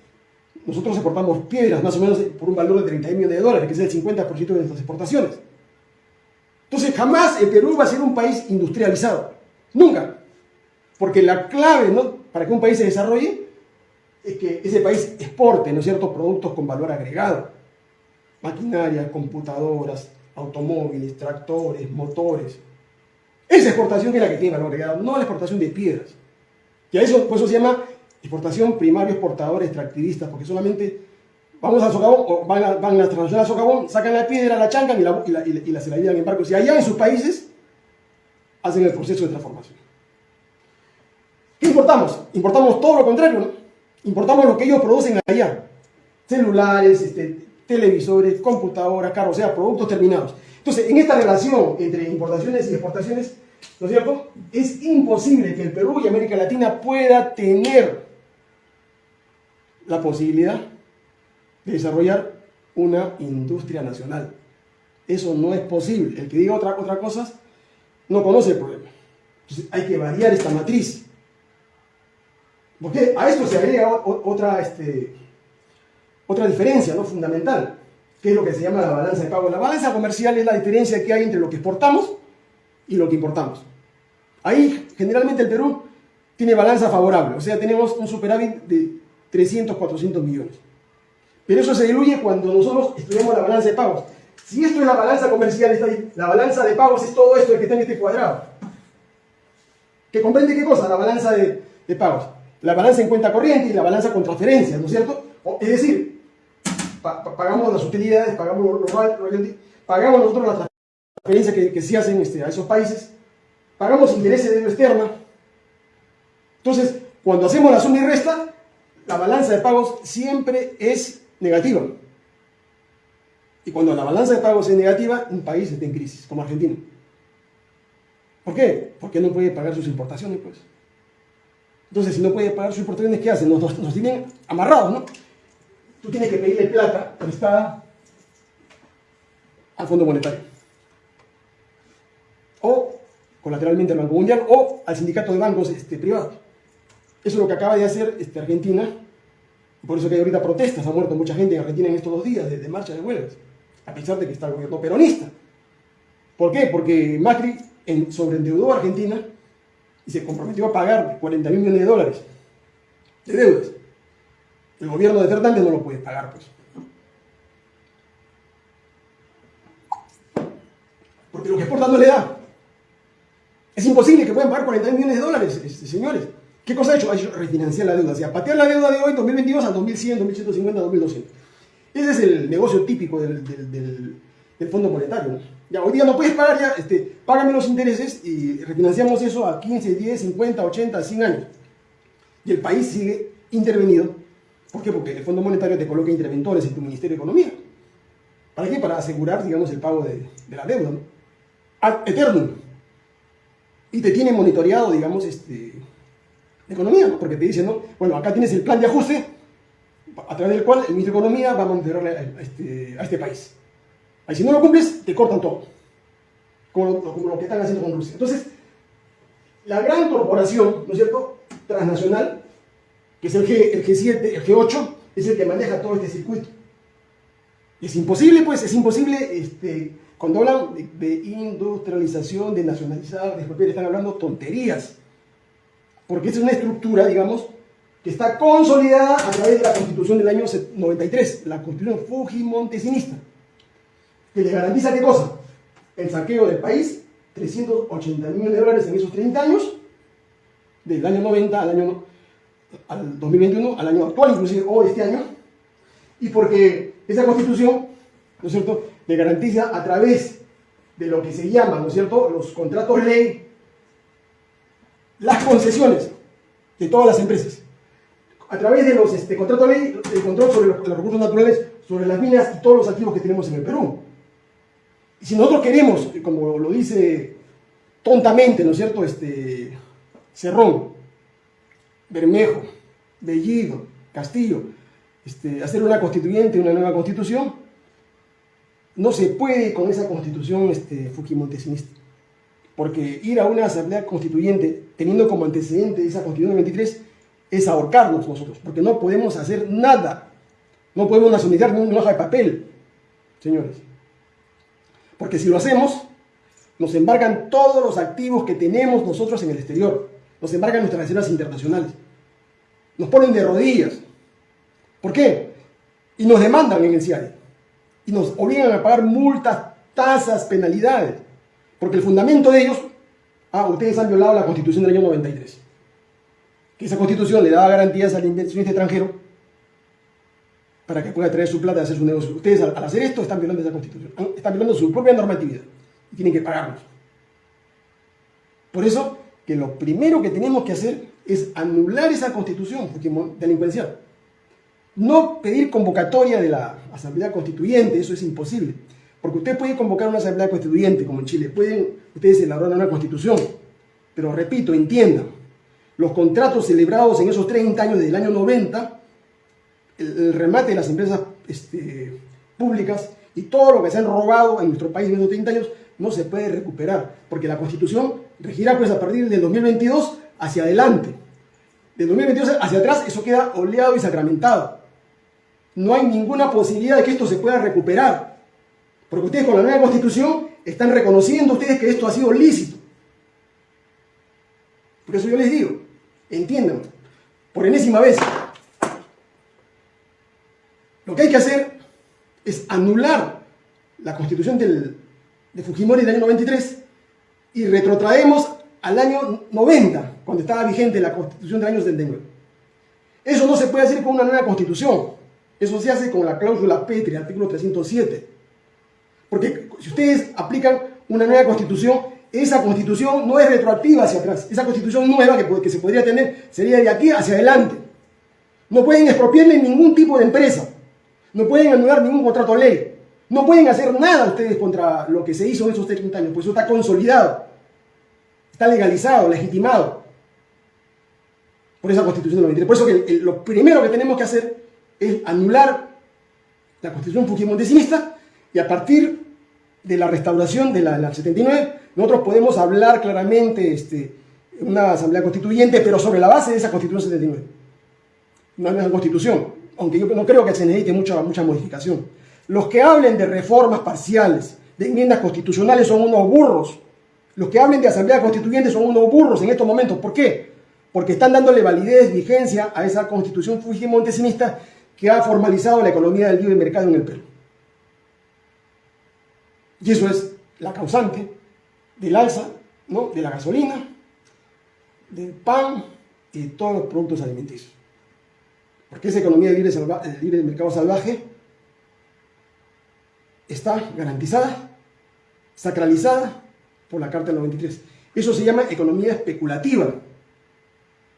nosotros exportamos piedras más o menos por un valor de 30 millones de dólares, que es el 50% de nuestras exportaciones. Entonces jamás el Perú va a ser un país industrializado. Nunca. Porque la clave ¿no? para que un país se desarrolle es que ese país exporte ¿no ciertos productos con valor agregado. Maquinaria, computadoras, automóviles, tractores, motores. Esa exportación es la que tiene valor agregado, no la exportación de piedras. Y a eso, por eso se llama exportación primario exportador extractivista, porque solamente vamos al socavón, o van, a, van a socavón, sacan la piedra, la chancan y la, y la, y la, se la llevan en barcos. Y allá en sus países hacen el proceso de transformación. ¿Qué importamos? Importamos todo lo contrario, ¿no? Importamos lo que ellos producen allá. Celulares, este, televisores, computadoras, carros, o sea, productos terminados. Entonces, en esta relación entre importaciones y exportaciones, ¿no es cierto? Es imposible que el Perú y América Latina pueda tener la posibilidad de desarrollar una industria nacional. Eso no es posible. El que diga otra, otra cosa no conoce el problema. Entonces hay que variar esta matriz. Porque a esto se agrega otra, este, otra diferencia ¿no? fundamental, que es lo que se llama la balanza de pago. La balanza comercial es la diferencia que hay entre lo que exportamos y lo que importamos. Ahí generalmente el Perú tiene balanza favorable, o sea, tenemos un superávit de 300, 400 millones. Pero eso se diluye cuando nosotros estudiamos la balanza de pagos. Si esto es la balanza comercial, está ahí, la balanza de pagos es todo esto que está en este cuadrado. ¿Que comprende qué cosa? La balanza de, pagos. La balanza en cuenta corriente y la balanza con transferencias, ¿no es cierto? es decir, pagamos las utilidades, pagamos los royalties, pagamos nosotros las transferencias que, que se hacen este, a esos países, pagamos intereses de deuda externa. Entonces, cuando hacemos la suma y resta, la balanza de pagos siempre es negativa. Y cuando la balanza de pagos es negativa, un país está en crisis, como Argentina. ¿Por qué? Porque no puede pagar sus importaciones, pues. Entonces, si no puede pagar sus importaciones, ¿qué hacen? Nos, nos, tienen amarrados, ¿no? Tú tienes que pedirle plata prestada al Fondo Monetario. O colateralmente al Banco Mundial o al sindicato de bancos este, privados. Eso es lo que acaba de hacer este, Argentina. Por eso que hay ahorita protestas. Ha muerto mucha gente en Argentina en estos dos días de, de marcha de huelgas. A pesar de que está el gobierno peronista. ¿Por qué? Porque Macri en, sobreendeudó a Argentina y se comprometió a pagar 40 mil millones de dólares de deudas. El gobierno de Fernández no lo puede pagar, pues. Porque lo que exporta no le da. Es imposible que puedan pagar 40 millones de dólares, este, señores. ¿Qué cosa ha hecho? Ha hecho refinanciar la deuda. O sea, patear la deuda de hoy, 2022, a 2100, 2150, 2200. Ese es el negocio típico del, Fondo Monetario. Ya, hoy día no puedes pagar, ya, este, págame los intereses y refinanciamos eso a 15, 10, 50, 80, 100 años. Y el país sigue intervenido. ¿Por qué? Porque el Fondo Monetario te coloca interventores en tu Ministerio de Economía. ¿Para qué? Para asegurar, digamos, el pago de, la deuda. ¿no? Ad eternum y te tiene monitoreado, digamos, este, economía, ¿no? porque te dicen, ¿no? Bueno, acá tienes el plan de ajuste a través del cual el ministro de Economía va a monitorear a este, a este país. Ahí si no lo cumples, te cortan todo, como lo, como lo que están haciendo con Rusia. Entonces, la gran corporación, ¿no es cierto?, transnacional, que es el, G, el G7, el G8, es el que maneja todo este circuito. Es imposible, pues, es imposible este, cuando hablan de, industrialización, de nacionalizar, de expropiar, están hablando tonterías. Porque es una estructura, digamos, que está consolidada a través de la Constitución del año 93, la Constitución Fujimontesinista, que le garantiza qué cosa? El saqueo del país, 380 millones de dólares en esos 30 años, del año 90 al año al 2021, al año actual, inclusive hoy este año, y porque esa constitución, ¿no es cierto?, le garantiza a través de lo que se llama, ¿no es cierto?, los contratos ley, las concesiones de todas las empresas. A través de los este, contratos ley, el control sobre los, recursos naturales, sobre las minas y todos los activos que tenemos en el Perú. Y si nosotros queremos, como lo dice tontamente, ¿no es cierto?, este, Cerrón, Bermejo, Bellido, Castillo, este, hacer una constituyente, una nueva constitución, no se puede con esa constitución este, fujimontesinista. Porque ir a una asamblea constituyente teniendo como antecedente esa constitución del 23 es ahorcarnos nosotros, porque no podemos hacer nada. No podemos nacionalizar ni una hoja de papel, señores. Porque si lo hacemos, nos embargan todos los activos que tenemos nosotros en el exterior. Nos embargan nuestras reservas internacionales. Nos ponen de rodillas. ¿Por qué? Y nos demandan en el CIARE y nos obligan a pagar multas, tasas, penalidades. Porque el fundamento de ellos, ah, ustedes han violado la constitución del año 93. Que esa constitución le daba garantías al inversionista extranjero para que pueda traer su plata y hacer su negocio. Ustedes al, hacer esto están violando esa constitución, están violando su propia normatividad y tienen que pagarnos. Por eso que lo primero que tenemos que hacer es anular esa constitución delincuencial. No pedir convocatoria de la Asamblea Constituyente, eso es imposible. Porque usted puede convocar una Asamblea Constituyente, como en Chile, pueden ustedes elaborar una constitución. Pero repito, entiendan, los contratos celebrados en esos 30 años del año 90, el, remate de las empresas este, públicas y todo lo que se han robado en nuestro país en esos 30 años no se puede recuperar, porque la Constitución regirá pues a partir del 2022 hacia adelante. Del 2022 hacia atrás eso queda oleado y sacramentado no hay ninguna posibilidad de que esto se pueda recuperar. Porque ustedes con la nueva constitución están reconociendo ustedes que esto ha sido lícito. Por eso yo les digo, entiendan, por enésima vez, lo que hay que hacer es anular la constitución de Fujimori del año 93 y retrotraemos al año 90, cuando estaba vigente la constitución de años 79. Eso no se puede hacer con una nueva constitución. Eso se hace con la cláusula Petri, artículo 307. Porque si ustedes aplican una nueva constitución, esa constitución no es retroactiva hacia atrás. Esa constitución nueva que, se podría tener sería de aquí hacia adelante. No pueden expropiarle ningún tipo de empresa. No pueden anular ningún contrato ley. No pueden hacer nada ustedes contra lo que se hizo en esos 30 años, pues eso está consolidado. Está legalizado, legitimado por esa constitución del 93. Por eso que lo primero que tenemos que hacer es anular la constitución fujimontesinista y a partir de la restauración de la, 79, nosotros podemos hablar claramente este, una asamblea constituyente, pero sobre la base de esa constitución 79. Una nueva constitución, aunque yo no creo que se necesite mucha, mucha modificación. Los que hablen de reformas parciales, de enmiendas constitucionales, son unos burros. Los que hablen de asamblea constituyente son unos burros en estos momentos. ¿Por qué? Porque están dándole validez, vigencia a esa constitución fujimontesinista que ha formalizado la economía del libre mercado en el Perú. Y eso es la causante del alza de la gasolina, del pan y de todos los productos alimenticios. Porque esa economía libre, libre del mercado salvaje está garantizada, sacralizada por la Carta del 93. Eso se llama economía especulativa.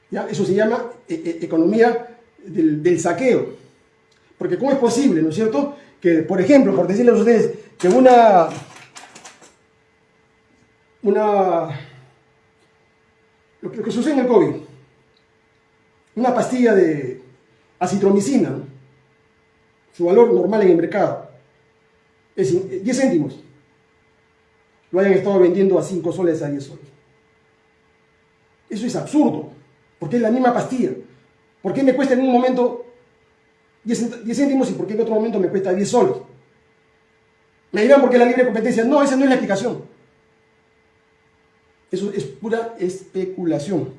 ¿ya? Eso se llama eh, eh, economía del, saqueo. Porque ¿cómo es posible, no es cierto? Que, por ejemplo, por decirles a ustedes que una... Una... Lo que, lo que sucede en el COVID. Una pastilla de acitromicina, su valor normal en el mercado, es 10 céntimos, lo hayan estado vendiendo a 5 soles a 10 soles. Eso es absurdo, porque es la misma pastilla. ¿Por qué me cuesta en un momento 10 céntimos y por qué en otro momento me cuesta 10 soles? Me dirán porque la libre competencia. No, esa no es la explicación. Eso es pura especulación,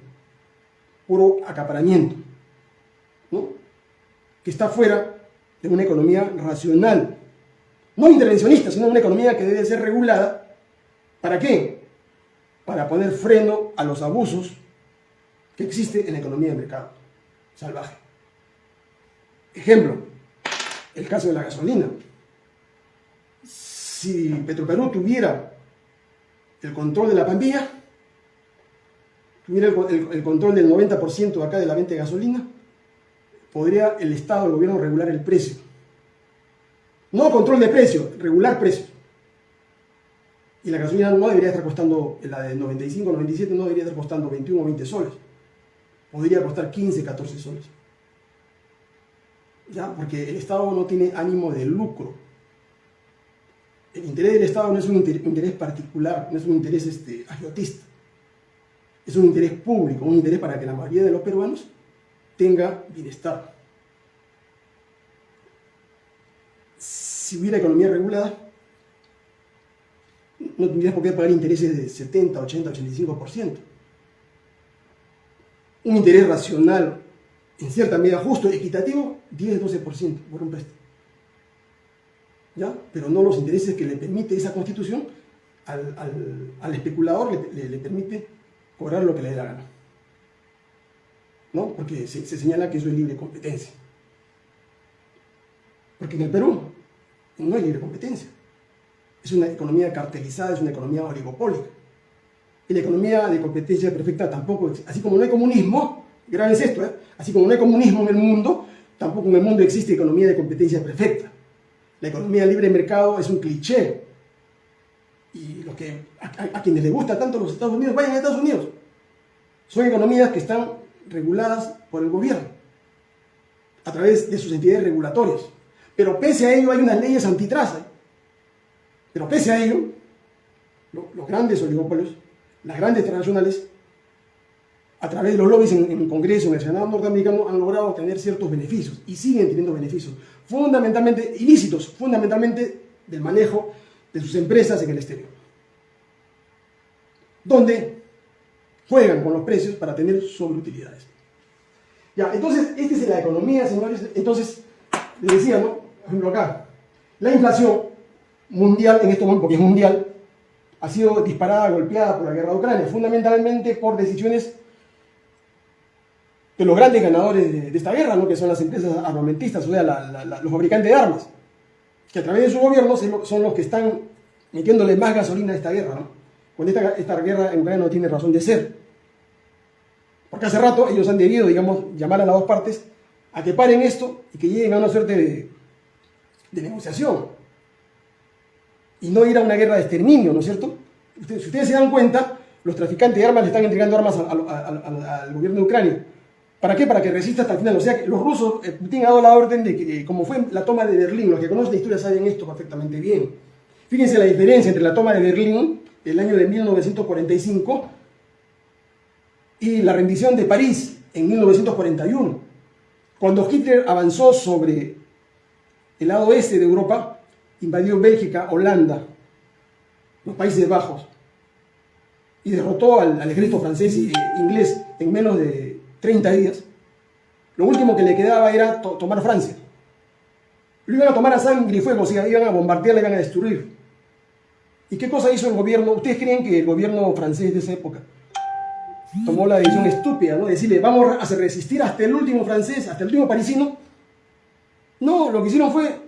puro acaparamiento, que está fuera de una economía racional, no intervencionista, sino una economía que debe ser regulada. ¿Para qué? Para poner freno a los abusos que existen en la economía de mercado salvaje. Ejemplo, el caso de la gasolina. Si Petroperú tuviera el control de la pandilla, tuviera el, control del 90% acá de la venta de gasolina, podría el Estado, el gobierno regular el precio no control de precio, regular precio. Y la gasolina no debería estar costando, la de 95, 97 no debería estar costando 21 o 20 soles. Podría costar 15, 14 soles. ¿Ya? Porque el Estado no tiene ánimo de lucro. El interés del Estado no es un interés particular, no es un interés este, agiotista. Es un interés público, un interés para que la mayoría de los peruanos tenga bienestar. Si hubiera economía regulada, no tendrías por qué pagar intereses de 70, 80, 85%. Un interés racional, en cierta medida justo, equitativo, 10, 12% por un préstamo. ¿Ya? Pero no los intereses que le permite esa constitución al, especulador, le, permite cobrar lo que le dé la gana. ¿No? Porque se señala que eso es libre competencia. Porque en el Perú no hay libre competencia. Es una economía cartelizada, es una economía oligopólica. Y la economía de competencia perfecta tampoco, así como no hay comunismo, grave es esto, ¿eh? así como no hay comunismo en el mundo, tampoco en el mundo existe economía de competencia perfecta. La economía libre de mercado es un cliché. Y lo que, a, a quienes les gusta tanto los Estados Unidos, vayan a Estados Unidos. Son economías que están reguladas por el gobierno, a través de sus entidades regulatorias. Pero pese a ello hay unas leyes antitrust. ¿eh? Pero pese a ello, los grandes oligopolios, las grandes transnacionales, a través de los lobbies en, el Congreso, en el Senado norteamericano, han logrado obtener ciertos beneficios y siguen teniendo beneficios, fundamentalmente ilícitos, fundamentalmente del manejo de sus empresas en el exterior, donde juegan con los precios para tener sobreutilidades. Ya, entonces, esta es la economía, señores. Entonces, les decía, ¿no? Por ejemplo acá, la inflación mundial, en este momento, porque es mundial, ha sido disparada, golpeada por la guerra de Ucrania, fundamentalmente por decisiones de los grandes ganadores de, esta guerra, ¿no? que son las empresas armamentistas, o sea, los fabricantes de armas, que a través de su gobierno son los que están metiéndole más gasolina a esta guerra, ¿no? cuando esta, esta guerra en Ucrania no tiene razón de ser. Porque hace rato ellos han debido, digamos, llamar a las dos partes a que paren esto y que lleguen a una suerte de, de negociación. Y no ir a una guerra de exterminio, ¿no es cierto? si ustedes se dan cuenta, los traficantes de armas le están entregando armas al, gobierno de Ucrania. ¿Para qué? Para que resista hasta el final. O sea, que los rusos, eh, Putin ha dado la orden de que, eh, como fue la toma de Berlín, los que conocen la historia saben esto perfectamente bien. Fíjense la diferencia entre la toma de Berlín, el año de 1945, y la rendición de París en 1941. Cuando Hitler avanzó sobre el lado este de Europa, invadió Bélgica, Holanda, los Países Bajos, y derrotó al, ejército francés e inglés en menos de 30 días, lo último que le quedaba era tomar Francia. Lo iban a tomar a sangre y fuego, o sea, iban a bombardear, iban a destruir. ¿Y qué cosa hizo el gobierno? ¿Ustedes creen que el gobierno francés de esa época tomó la decisión estúpida, ¿no? Decirle, vamos a resistir hasta el último francés, hasta el último parisino. No, lo que hicieron fue,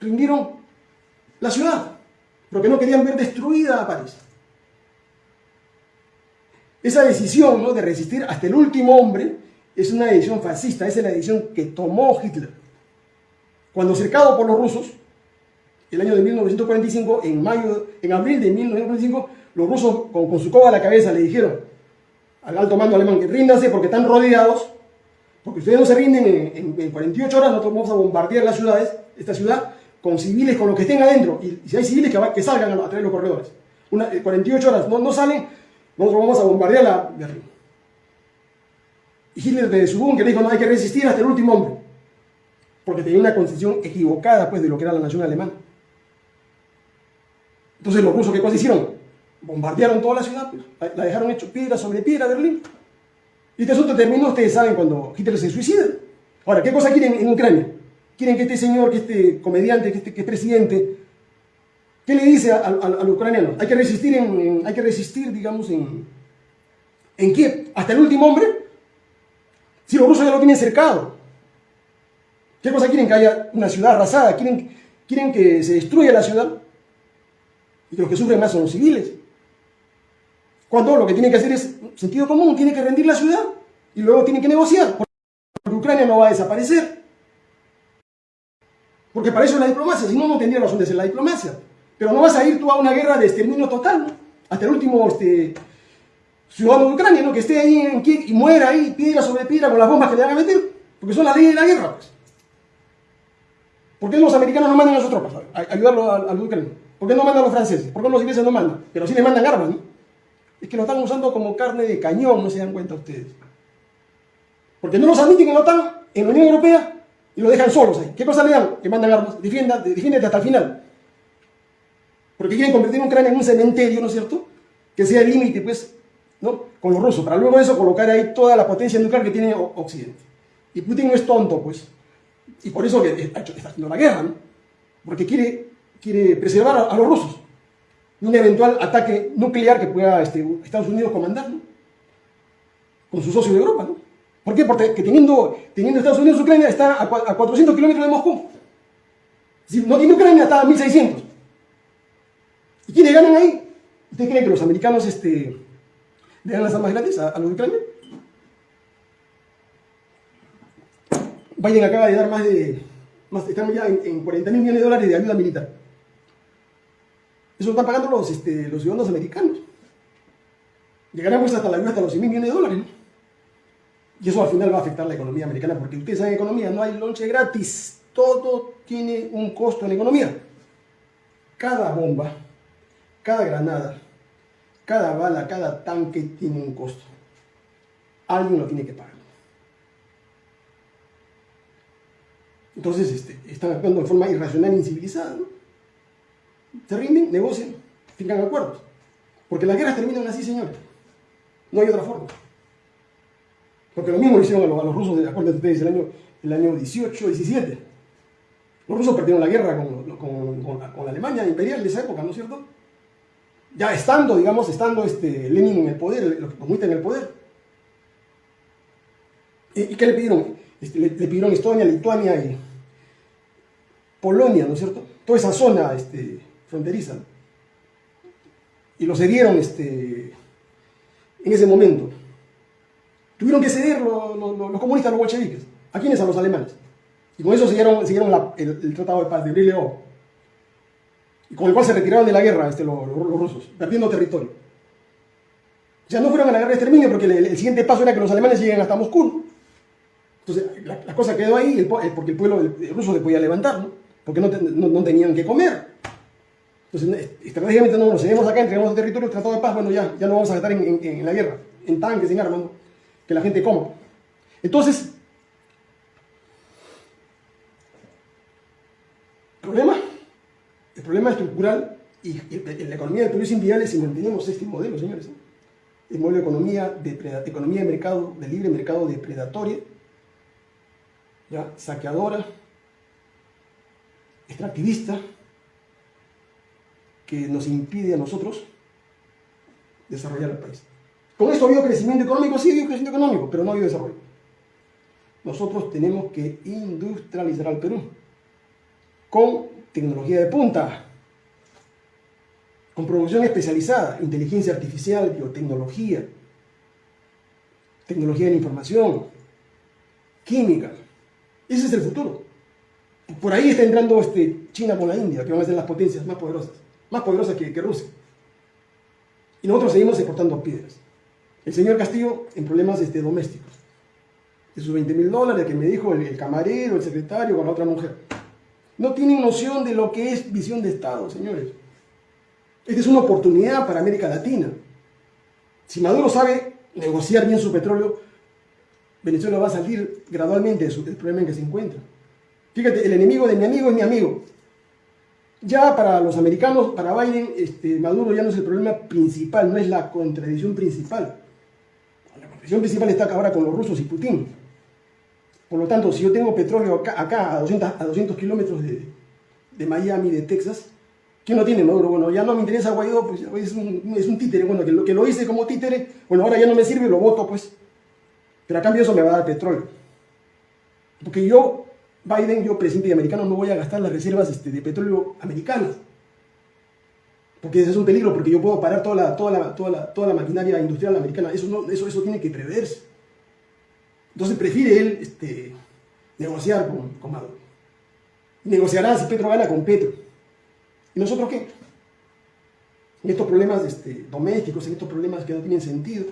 rindieron la ciudad, porque no querían ver destruida a París. Esa decisión ¿no? de resistir hasta el último hombre es una decisión fascista, esa es la decisión que tomó Hitler. Cuando cercado por los rusos, el año de 1945, en, mayo, en abril de 1945, los rusos con, su coba a la cabeza le dijeron al alto mando alemán que ríndase porque están rodeados, porque ustedes no se rinden en, 48 horas, nosotros vamos a bombardear las ciudades, esta ciudad, con civiles, con los que estén adentro, y, si hay civiles que, que salgan a, través de los corredores. Una, 48 horas no, no salen, nosotros vamos a bombardear la Berlín. Y Hitler de su búnker dijo, no, hay que resistir hasta el último hombre. Porque tenía una concepción equivocada pues, de lo que era la nación alemana. Entonces los rusos, ¿qué cosa hicieron? Bombardearon toda la ciudad, pues, la dejaron hecho piedra sobre piedra Berlín. Y este asunto terminó, ustedes saben, cuando Hitler se suicida. Ahora, ¿qué cosa quieren en Ucrania? Quieren que este señor, que este comediante, que este que es presidente, ¿qué le dice al, al, ucraniano? Hay que resistir, en, hay que resistir digamos, en, en Kiev, hasta el último hombre, si los rusos ya lo tienen cercado. ¿Qué cosa quieren? Que haya una ciudad arrasada, quieren, quieren que se destruya la ciudad y los que sufren más son los civiles. Cuando lo que tiene que hacer es sentido común, tiene que rendir la ciudad y luego tiene que negociar, porque Ucrania no va a desaparecer. Porque para eso es la diplomacia, si no, no tendría razón de ser la diplomacia. Pero no vas a ir tú a una guerra de exterminio total, hasta el último este, ciudadano de Ucrania, que esté ahí en Kiev y muera ahí, piedra sobre piedra, con las bombas que le van a meter, porque son las leyes de la guerra. Pues. ¿Por qué los americanos no mandan a sus tropas a ayudarlo a, a Ucrania? ¿Por qué no mandan a los franceses? ¿Por qué los ingleses no mandan? Pero sí les mandan armas, ¿no? Es que lo están usando como carne de cañón, no se dan cuenta ustedes. Porque no los admiten que no están en la Unión Europea y lo dejan solos ahí. ¿Qué cosa le dan? Que mandan armas. defiéndete hasta el final. Porque quieren convertir Ucrania en un cementerio, ¿no es cierto? Que sea el límite, pues. Con los rusos, para luego de eso colocar ahí toda la potencia nuclear que tiene Occidente. Y Putin no es tonto, pues. Y por eso que está haciendo la guerra, ¿no? Porque quiere, quiere preservar a, los rusos de un eventual ataque nuclear que pueda este, Estados Unidos comandar, ¿no? Con su socio de Europa, ¿no? ¿Por qué? Porque teniendo, teniendo Estados Unidos Ucrania está a, 400 kilómetros de Moscú. Si no tiene Ucrania, está a 1600. ¿Y quiénes ganan ahí? ¿Usted cree que los americanos este, le dan las armas gratis a, los de Ucrania? Biden acaba de dar más de, más, estamos ya en, 40 mil millones de dólares de ayuda militar. Eso lo están pagando los, este, ciudadanos americanos. Llegaremos hasta la ayuda hasta los 100 mil millones de dólares. Y eso al final va a afectar la economía americana, porque ustedes saben economía, no hay lonche gratis. Todo tiene un costo en la economía. Cada bomba, cada granada, cada bala, cada tanque tiene un costo. Alguien lo tiene que pagar. Entonces este, están actuando de forma irracional e incivilizada. Se rinden, negocian, fijan acuerdos. Porque las guerras terminan así, señores. No hay otra forma. Porque lo mismo lo hicieron a los, rusos, de acuerdo ustedes, el año, el año 18, 17. Los rusos perdieron la guerra con, la Alemania imperial de esa época, ¿no es cierto? ya estando, digamos, estando este, Lenin en el poder, los comunistas en el poder. ¿Y, qué le pidieron? Este, le, pidieron Estonia, Lituania y Polonia, ¿no es cierto? Toda esa zona este, fronteriza. Y lo cedieron este, en ese momento. Tuvieron que ceder los, comunistas, los bolcheviques. ¿A quiénes? A los alemanes. Y con eso siguieron, siguieron el, Tratado de Paz de Brilleo y con el cual se retiraron de la guerra este, los, rusos, perdiendo territorio. Ya no fueron a la guerra de exterminio porque el, siguiente paso era que los alemanes lleguen hasta Moscú. Entonces, la, cosa quedó ahí porque el pueblo ruso se podía levantar, ¿no? porque no, no, tenían que comer. Entonces, estratégicamente no nos seguimos acá, entregamos el territorio, tratado de paz, bueno, ya, ya no vamos a estar en, la guerra. en tanques, en armas, que la gente coma. Entonces, problema, el problema estructural y la economía del Perú es inviable si mantenemos este modelo, señores. El modelo de economía de, economía de mercado, de libre mercado depredatoria, ¿ya? saqueadora, extractivista, que nos impide a nosotros desarrollar el país. Con esto ha habido crecimiento económico, sí ha habido crecimiento económico, pero no ha habido desarrollo. Nosotros tenemos que industrializar al Perú con tecnología de punta, con producción especializada, inteligencia artificial, biotecnología, tecnología de la información, química. Ese es el futuro. Por ahí está entrando este, China con la India, que van a ser las potencias más poderosas, más poderosas que, Rusia. Y nosotros seguimos exportando piedras. El señor Castillo en problemas este, domésticos. De sus 20 mil dólares que me dijo el, camarero, el secretario con la otra mujer. No tienen noción de lo que es visión de Estado, señores. Esta es una oportunidad para América Latina. Si Maduro sabe negociar bien su petróleo, Venezuela va a salir gradualmente del problema en que se encuentra. Fíjate, el enemigo de mi amigo es mi amigo. Ya para los americanos, para Biden, este, Maduro ya no es el problema principal, no es la contradicción principal. La contradicción principal está ahora con los rusos y Putin. Por lo tanto, si yo tengo petróleo acá, a 200, a 200 kilómetros de, de, Miami, de Texas, ¿quién lo tiene Maduro? Bueno, ya no me interesa Guaidó, pues es un, es un títere. Bueno, que lo, que lo hice como títere, bueno, ahora ya no me sirve, lo voto, pues. Pero a cambio eso me va a dar petróleo. Porque yo Biden, yo presidente americano, no voy a gastar las reservas este, de petróleo americanas. Porque ese es un peligro, porque yo puedo parar toda la, toda la, toda la, toda la maquinaria industrial americana. Eso, eso, eso tiene que preverse. Entonces prefiere él este, negociar con, con Maduro. Negociará si Petro gana con Petro. ¿Y nosotros qué? En estos problemas este, domésticos, en estos problemas que no tienen sentido,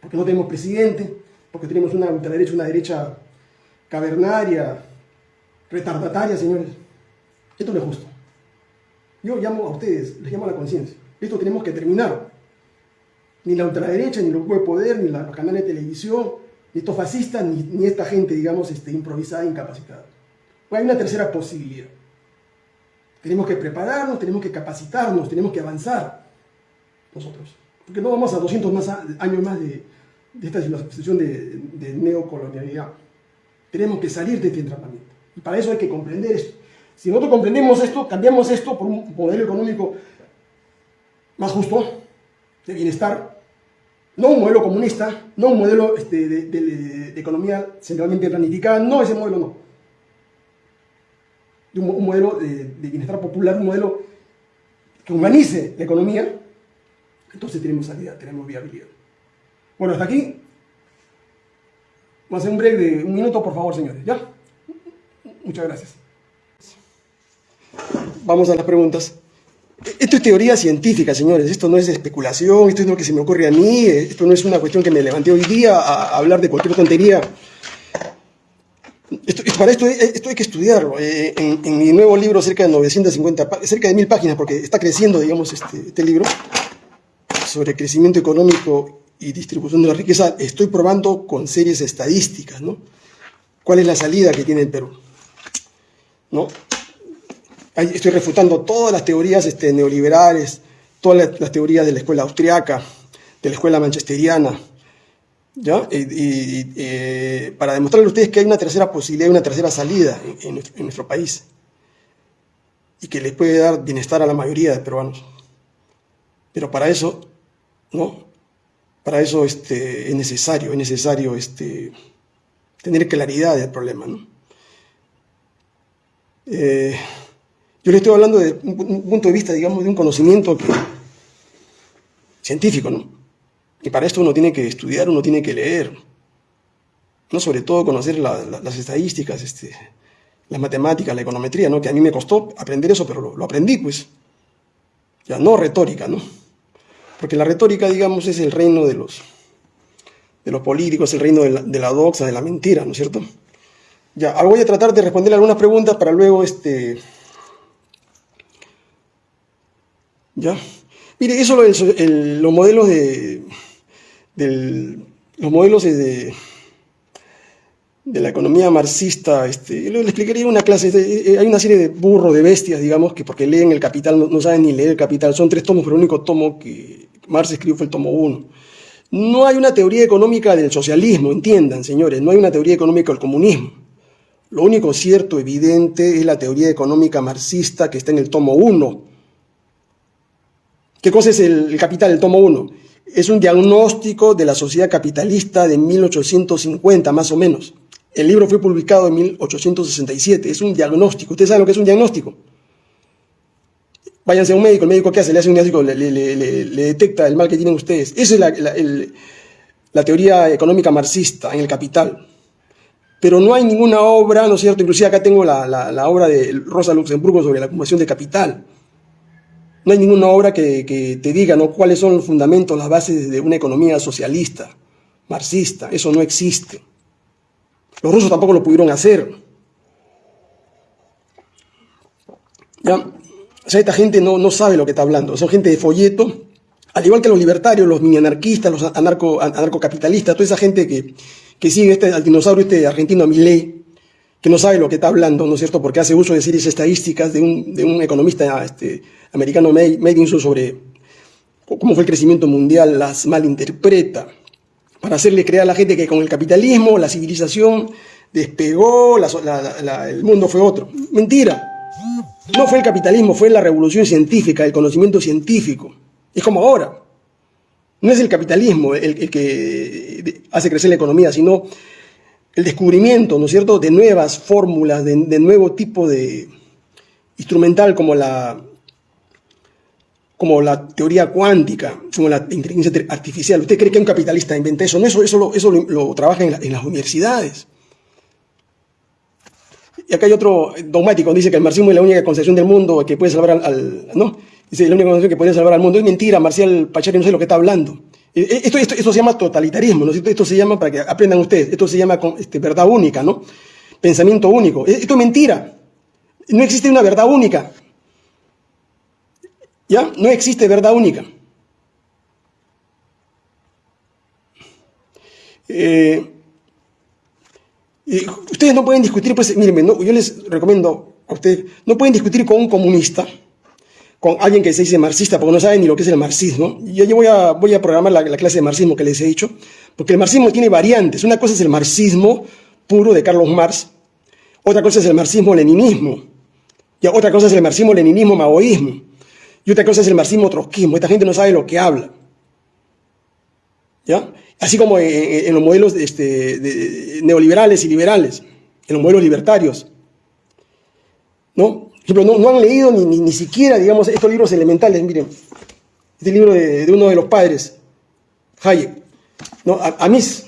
porque no tenemos presidente, porque tenemos una ultraderecha, una derecha cavernaria, retardataria, señores. Esto no es justo. Yo llamo a ustedes, les llamo a la conciencia. Esto tenemos que terminar. Ni la ultraderecha, ni los grupos de poder, ni los canales de televisión, ni estos fascistas, ni, esta gente, digamos, este, improvisada, incapacitada. hay una tercera posibilidad. Tenemos que prepararnos, tenemos que capacitarnos, tenemos que avanzar nosotros. Porque no vamos a 200 más años más de, esta situación de, de neocolonialidad. Tenemos que salir de este entramamiento. Y para eso hay que comprender esto. Si nosotros comprendemos esto, cambiamos esto por un modelo económico más justo, de bienestar, no un modelo comunista, no un modelo este, de, economía centralmente planificada, no ese modelo no. Un, un modelo de, bienestar popular, un modelo que humanice la economía, entonces tenemos salida, tenemos viabilidad. Bueno, hasta aquí Vamos a hacer un break de un minuto, por favor, señores. ¿Ya? Muchas gracias. Vamos a las preguntas. Esto es teoría científica, señores. Esto no es especulación, esto es lo que se me ocurre a mí. Esto no es una cuestión que me levanté hoy día a hablar de cualquier tontería. Esto, para esto, esto, hay que estudiarlo. Eh, en, mi nuevo libro, cerca de 950, cerca de mil páginas, porque está creciendo, digamos, este, este libro, sobre crecimiento económico y distribución de la riqueza, estoy probando con series estadísticas, ¿no? ¿Cuál es la salida que tiene el Perú? ¿No? Estoy refutando todas las teorías este, neoliberales, todas las, teorías de la escuela austriaca, de la escuela manchesteriana, ¿ya? Y, eh, para demostrarle a ustedes que hay una tercera posibilidad, una tercera salida en, nuestro país y que les puede dar bienestar a la mayoría de peruanos. Pero para eso, ¿no? para eso este, es necesario, es necesario este, tener claridad del problema. Eh, yo le estoy hablando de un, punto de vista, digamos, de un conocimiento científico, ¿no? Y para esto uno tiene que estudiar, uno tiene que leer, ¿no? Sobre todo conocer las estadísticas, este, las matemáticas, la econometría, ¿no? Que a mí me costó aprender eso, pero lo, aprendí, pues. Ya, no retórica, ¿no? Porque la retórica, digamos, es el reino de los, de los políticos, el reino de la, de la doxa, de la mentira, ¿no es cierto? Ya, voy a tratar de responder algunas preguntas para luego, este... ¿Ya? Mire, eso los modelos de, los modelos de, de la economía marxista, este, explicaría una clase, eh, hay una serie de burros, de bestias, digamos, que porque leen el Capital, no, saben ni leer el Capital, son tres tomos, pero el único tomo que Marx escribió fue el tomo uno. No hay una teoría económica del socialismo, entiendan, señores, no hay una teoría económica del comunismo. Lo único cierto, evidente, es la teoría económica marxista que está en el tomo 1. ¿Qué cosa es el, Capital, el tomo 1? Es un diagnóstico de la sociedad capitalista de 1850, más o menos. El libro fue publicado en 1867, es un diagnóstico. ¿Ustedes saben lo que es un diagnóstico? Váyanse a un médico, el médico ¿qué hace? Le hace un diagnóstico, le, detecta el mal que tienen ustedes. Esa es la, teoría económica marxista en el Capital. Pero no hay ninguna obra, ¿no es cierto? Inclusive acá tengo la, obra de Rosa Luxemburgo sobre la acumulación de capital. No hay ninguna obra que, te diga ¿no? cuáles son los fundamentos, las bases de una economía socialista, marxista. Eso no existe. Los rusos tampoco lo pudieron hacer. ¿Ya? O sea, esta gente no, no sabe lo que está hablando. Son gente de folleto, al igual que los libertarios, los mini anarquistas, los anarco, anarcocapitalistas, toda esa gente que, que sigue este, al dinosaurio este argentino Milei, que no sabe lo que está hablando, ¿no es cierto? Porque hace uso de series estadísticas de un, de un economista este, americano, Madinson, sobre cómo fue el crecimiento mundial, las malinterpreta para hacerle creer a la gente que con el capitalismo la civilización despegó, el mundo fue otro. Mentira. No fue el capitalismo, fue la revolución científica, el conocimiento científico. Es como ahora. No es el capitalismo el, que hace crecer la economía, sino el descubrimiento, ¿no es cierto?, de nuevas fórmulas, de, nuevo tipo de instrumental como la, como la teoría cuántica, como la inteligencia artificial. ¿Usted cree que un capitalista inventa eso? No, eso, eso, lo, trabaja en, las universidades. Y acá hay otro dogmático, dice que el marxismo es la única concepción del mundo que puede salvar al... ¿no? Dice, la única concepción que puede salvar al mundo. Es mentira, Marcial Pachari no sé lo que está hablando. E, e, esto, esto, esto se llama totalitarismo, ¿no? Esto, esto se llama, para que aprendan ustedes, esto se llama este, verdad única, ¿no? Pensamiento único. E, esto es mentira. No existe una verdad única. ¿Ya? No existe verdad única. Eh, ustedes no pueden discutir, pues, miren, yo les recomiendo a ustedes, no pueden discutir con un comunista, con alguien que se dice marxista, porque no saben ni lo que es el marxismo. Yo, yo voy, a, programar la, clase de marxismo que les he dicho, porque el marxismo tiene variantes. Una cosa es el marxismo puro de Carlos Marx, otra cosa es el marxismo-leninismo, y otra cosa es el marxismo-leninismo-maoísmo. Y otra cosa es el marxismo trotskismo. Esta gente no sabe lo que habla. ¿Ya? Así como en, los modelos este, neoliberales y liberales, en los modelos libertarios. ¿No? No, han leído ni, ni, siquiera, digamos, estos libros elementales. Miren, este libro de, uno de los padres, Hayek, ¿no? Amis.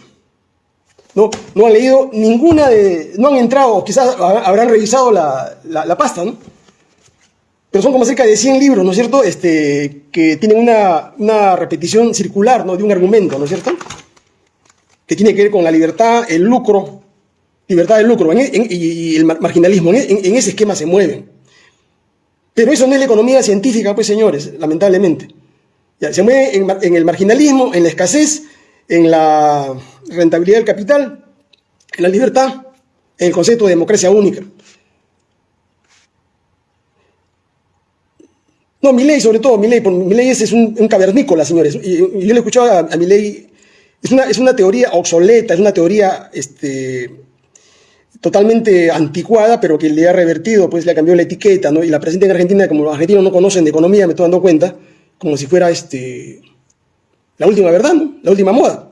No, no han leído ninguna de. No han entrado, quizás habrán revisado la, la, pasta, ¿no? pero son como cerca de 100 libros, ¿no es cierto?, este, que tienen una, repetición circular, ¿no?, de un argumento, ¿no es cierto?, que tiene que ver con la libertad, el lucro, libertad del lucro y el marginalismo, en, ese esquema se mueven. Pero eso no es la economía científica, pues señores, lamentablemente. Se mueve en, el marginalismo, en la escasez, en la rentabilidad del capital, en la libertad, en el concepto de democracia única. No, Milei sobre todo, Milei, Milei es, es un, cavernícola, señores. Yo le escuchaba a, a Milei, es una, es una teoría obsoleta, es una teoría este, totalmente anticuada, pero que le ha revertido, pues le ha cambiado la etiqueta, ¿no? Y la presenta en Argentina, como los argentinos no conocen de economía, me estoy dando cuenta, como si fuera este, la última verdad. La última moda.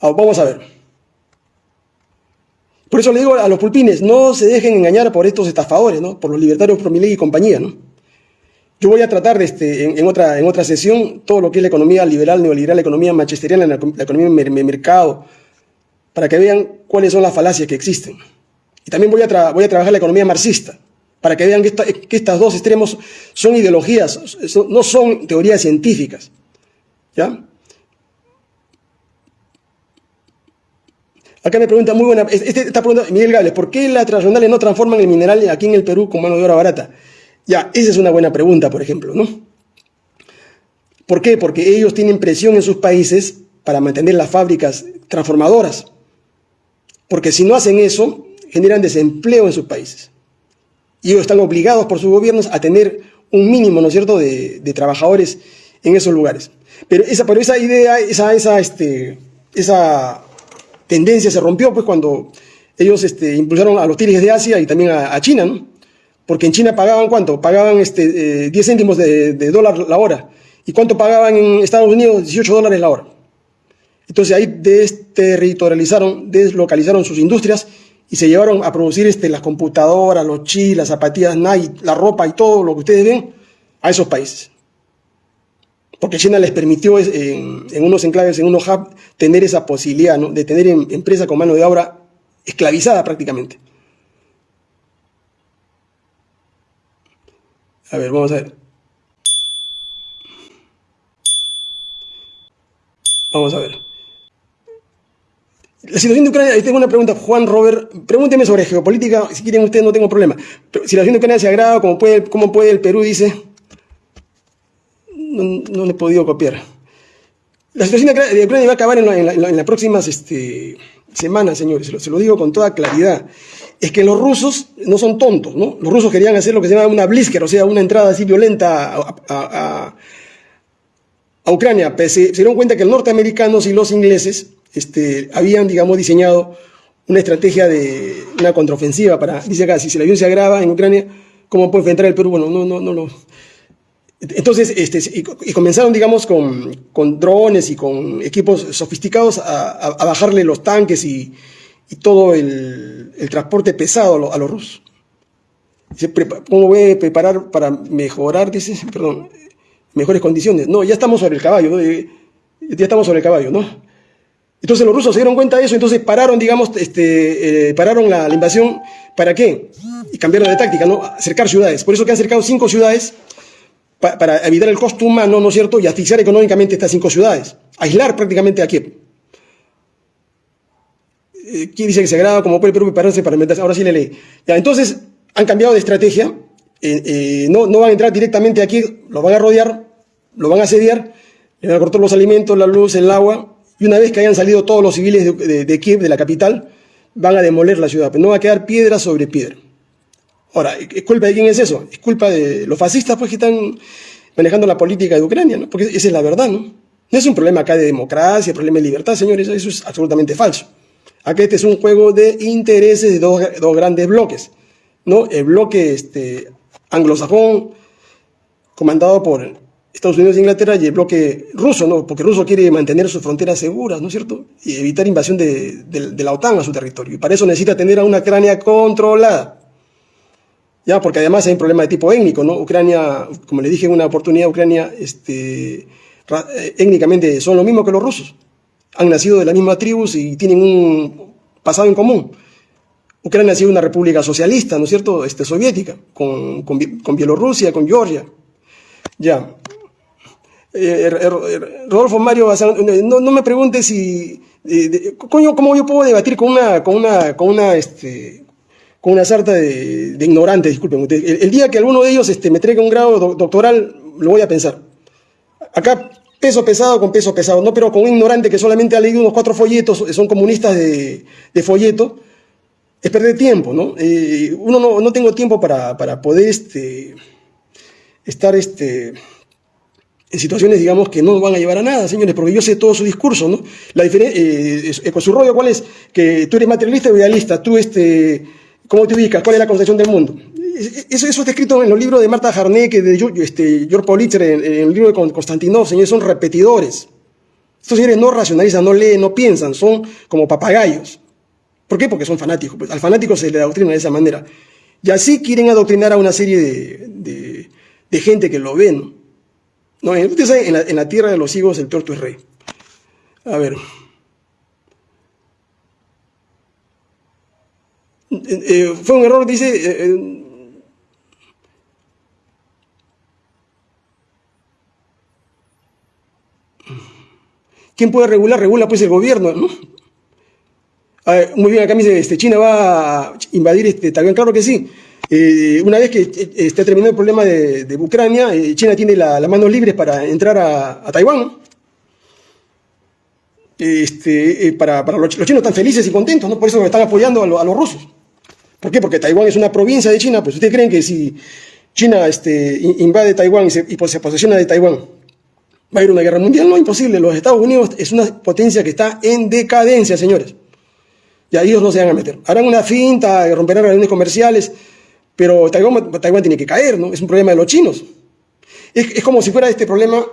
Ah, vamos a ver. Por eso le digo a los pulpines, no se dejen engañar por estos estafadores, ¿no? Por los libertarios, por Milei y compañía, ¿no? Yo voy a tratar de este, en, otra, en otra sesión todo lo que es la economía liberal, neoliberal, la economía manchesteriana, la, economía de mercado, para que vean cuáles son las falacias que existen. Y también voy a, trabajar la economía marxista, para que vean que, estos dos extremos son ideologías, no son teorías científicas. ¿Ya? Acá me pregunta muy buena, este, esta pregunta, Miguel Gales, ¿por qué las transnacionales no transforman el mineral aquí en el Perú con mano de obra barata? Ya, esa es una buena pregunta, por ejemplo, ¿no? ¿Por qué? Porque ellos tienen presión en sus países para mantener las fábricas transformadoras. Porque si no hacen eso, generan desempleo en sus países. Y ellos están obligados por sus gobiernos a tener un mínimo, ¿no es cierto?, de, trabajadores en esos lugares. Pero esa, pero esa idea, esa, esa, este, esa tendencia se rompió pues cuando ellos este, impulsaron a los tigres de Asia y también a, China, ¿no? Porque en China pagaban cuánto? Pagaban este, 10 eh, céntimos de, de, dólar la hora. ¿Y cuánto pagaban en Estados Unidos? 18 dólares la hora. Entonces ahí desterritorializaron, deslocalizaron sus industrias y se llevaron a producir este, las computadoras, los chips, las zapatillas Nike, la ropa y todo lo que ustedes ven a esos países. Porque China les permitió en, unos enclaves, en unos hubs, tener esa posibilidad de tener em, empresas con mano de obra esclavizada prácticamente. A ver, vamos a ver. Vamos a ver. La situación de Ucrania, tengo una pregunta, Juan Robert, pregúnteme sobre geopolítica, si quieren ustedes no tengo problema. si la situación de Ucrania se agrava, ¿cómo puede, cómo puede el Perú? Dice, no, no le he podido copiar. La situación de Ucrania va a acabar en, las próximas este, semanas, señores, se lo, digo con toda claridad. Es que los rusos no son tontos, ¿no? Los rusos querían hacer lo que se llama una blisker, o sea, una entrada así violenta a, Ucrania. se dieron cuenta que los norteamericanos y los ingleses este, habían, digamos, diseñado una estrategia de una contraofensiva para, dice acá, si la se agrava en Ucrania, ¿cómo puede enfrentar el Perú? Bueno, no, no, no, no. Entonces, este, y, comenzaron, digamos, con, con, drones y con equipos sofisticados a, bajarle los tanques y, todo el, transporte pesado a, los rusos. ¿Cómo voy a preparar para mejorar, dice, perdón, mejores condiciones? No, ya estamos sobre el caballo, ya estamos sobre el caballo, ¿no? Entonces los rusos se dieron cuenta de eso, entonces pararon, digamos, este, eh, pararon la, invasión. ¿Para qué? Y cambiaron de táctica, ¿no? Acercar ciudades. Por eso que han acercado cinco ciudades para evitar el costo humano, ¿no es cierto? Y asfixiar económicamente estas cinco ciudades. Aislar prácticamente a Kiev. Eh, ¿Quién dice que se agrada como puede Perú prepararse para meterse? Ahora sí le leí. Ya, entonces han cambiado de estrategia. Eh, no, no van a entrar directamente aquí, lo van a rodear, lo van a asediar, le van a cortar los alimentos, la luz, el agua, y una vez que hayan salido todos los civiles de, Kiev, de la capital, van a demoler la ciudad, pero no va a quedar piedra sobre piedra. Ahora, ¿es culpa de quién es eso? Es culpa de los fascistas pues, que están manejando la política de Ucrania, ¿no? porque esa es la verdad. ¿no? no es un problema acá de democracia, problema de libertad, señores, eso es absolutamente falso. Acá este es un juego de intereses de dos, grandes bloques. ¿no? El bloque este, anglosajón, comandado por Estados Unidos e Inglaterra y el bloque ruso, ¿no? Porque ruso quiere mantener sus fronteras seguras, ¿no es cierto? Y evitar invasión de, la OTAN a su territorio. Y para eso necesita tener a una Ucrania controlada. Ya, porque además hay un problema de tipo étnico, ¿no? Ucrania, como le dije en una oportunidad, Ucrania, este, eh, étnicamente son lo mismo que los rusos. Han nacido de la misma tribus y tienen un pasado en común. Ucrania ha sido una república socialista, ¿no es cierto?, este, soviética, con, con, con Bielorrusia, con Georgia. Ya, eh, Rodolfo Mario no, no, me pregunte si, ¿cómo yo puedo debatir con una, con una, con una, este, con una sarta de, ignorantes, disculpen. El, día que alguno de ellos este, me traiga un grado doctoral, lo voy a pensar. Acá, peso pesado con peso pesado, no, pero con un ignorante que solamente ha leído unos cuatro folletos, son comunistas de, de folleto, es perder tiempo, ¿no? Eh, uno no, no tengo tiempo para, para poder este, estar, este, en situaciones, digamos, que no van a llevar a nada, señores, porque yo sé todo su discurso, ¿no? La diferencia, eh, con su rollo, ¿cuál es? Que tú eres materialista o idealista, tú, este, ¿cómo te ubicas? ¿Cuál es la concepción del mundo? Eso, eso está escrito en los libros de Marta Jarnek, de este, George Politzer, en, el libro de Constantinov, señores, son repetidores. Estos señores no racionalizan, no leen, no piensan, son como papagayos. ¿Por qué? Porque son fanáticos. Pues al fanático se le adoctrina de esa manera. Y así quieren adoctrinar a una serie de, de, de gente que lo ven. No, en, la, en la tierra de los higos el torto es rey. A ver. Eh, eh, fue un error, dice. Eh, ¿Quién puede regular? Regula pues el gobierno, ¿no? muy bien, acá me dice, este, China va a invadir este, también, claro que sí. Eh, una vez que eh, esté terminado el problema de, Ucrania, eh, China tiene las la manos libres para entrar a, Taiwán. Este, para, los, chinos están felices y contentos, ¿no? por eso están apoyando a, los rusos. ¿Por qué? Porque Taiwán es una provincia de China, pues ustedes creen que si China este, invade Taiwán y se, y se posesiona de Taiwán, va a haber una guerra mundial, no, imposible. Los Estados Unidos es una potencia que está en decadencia, señores. Y a ellos no se van a meter. Harán una finta, romperán relaciones comerciales, pero Taiwán, Taiwán tiene que caer, ¿no? Es un problema de los chinos. Es, como si fuera este problema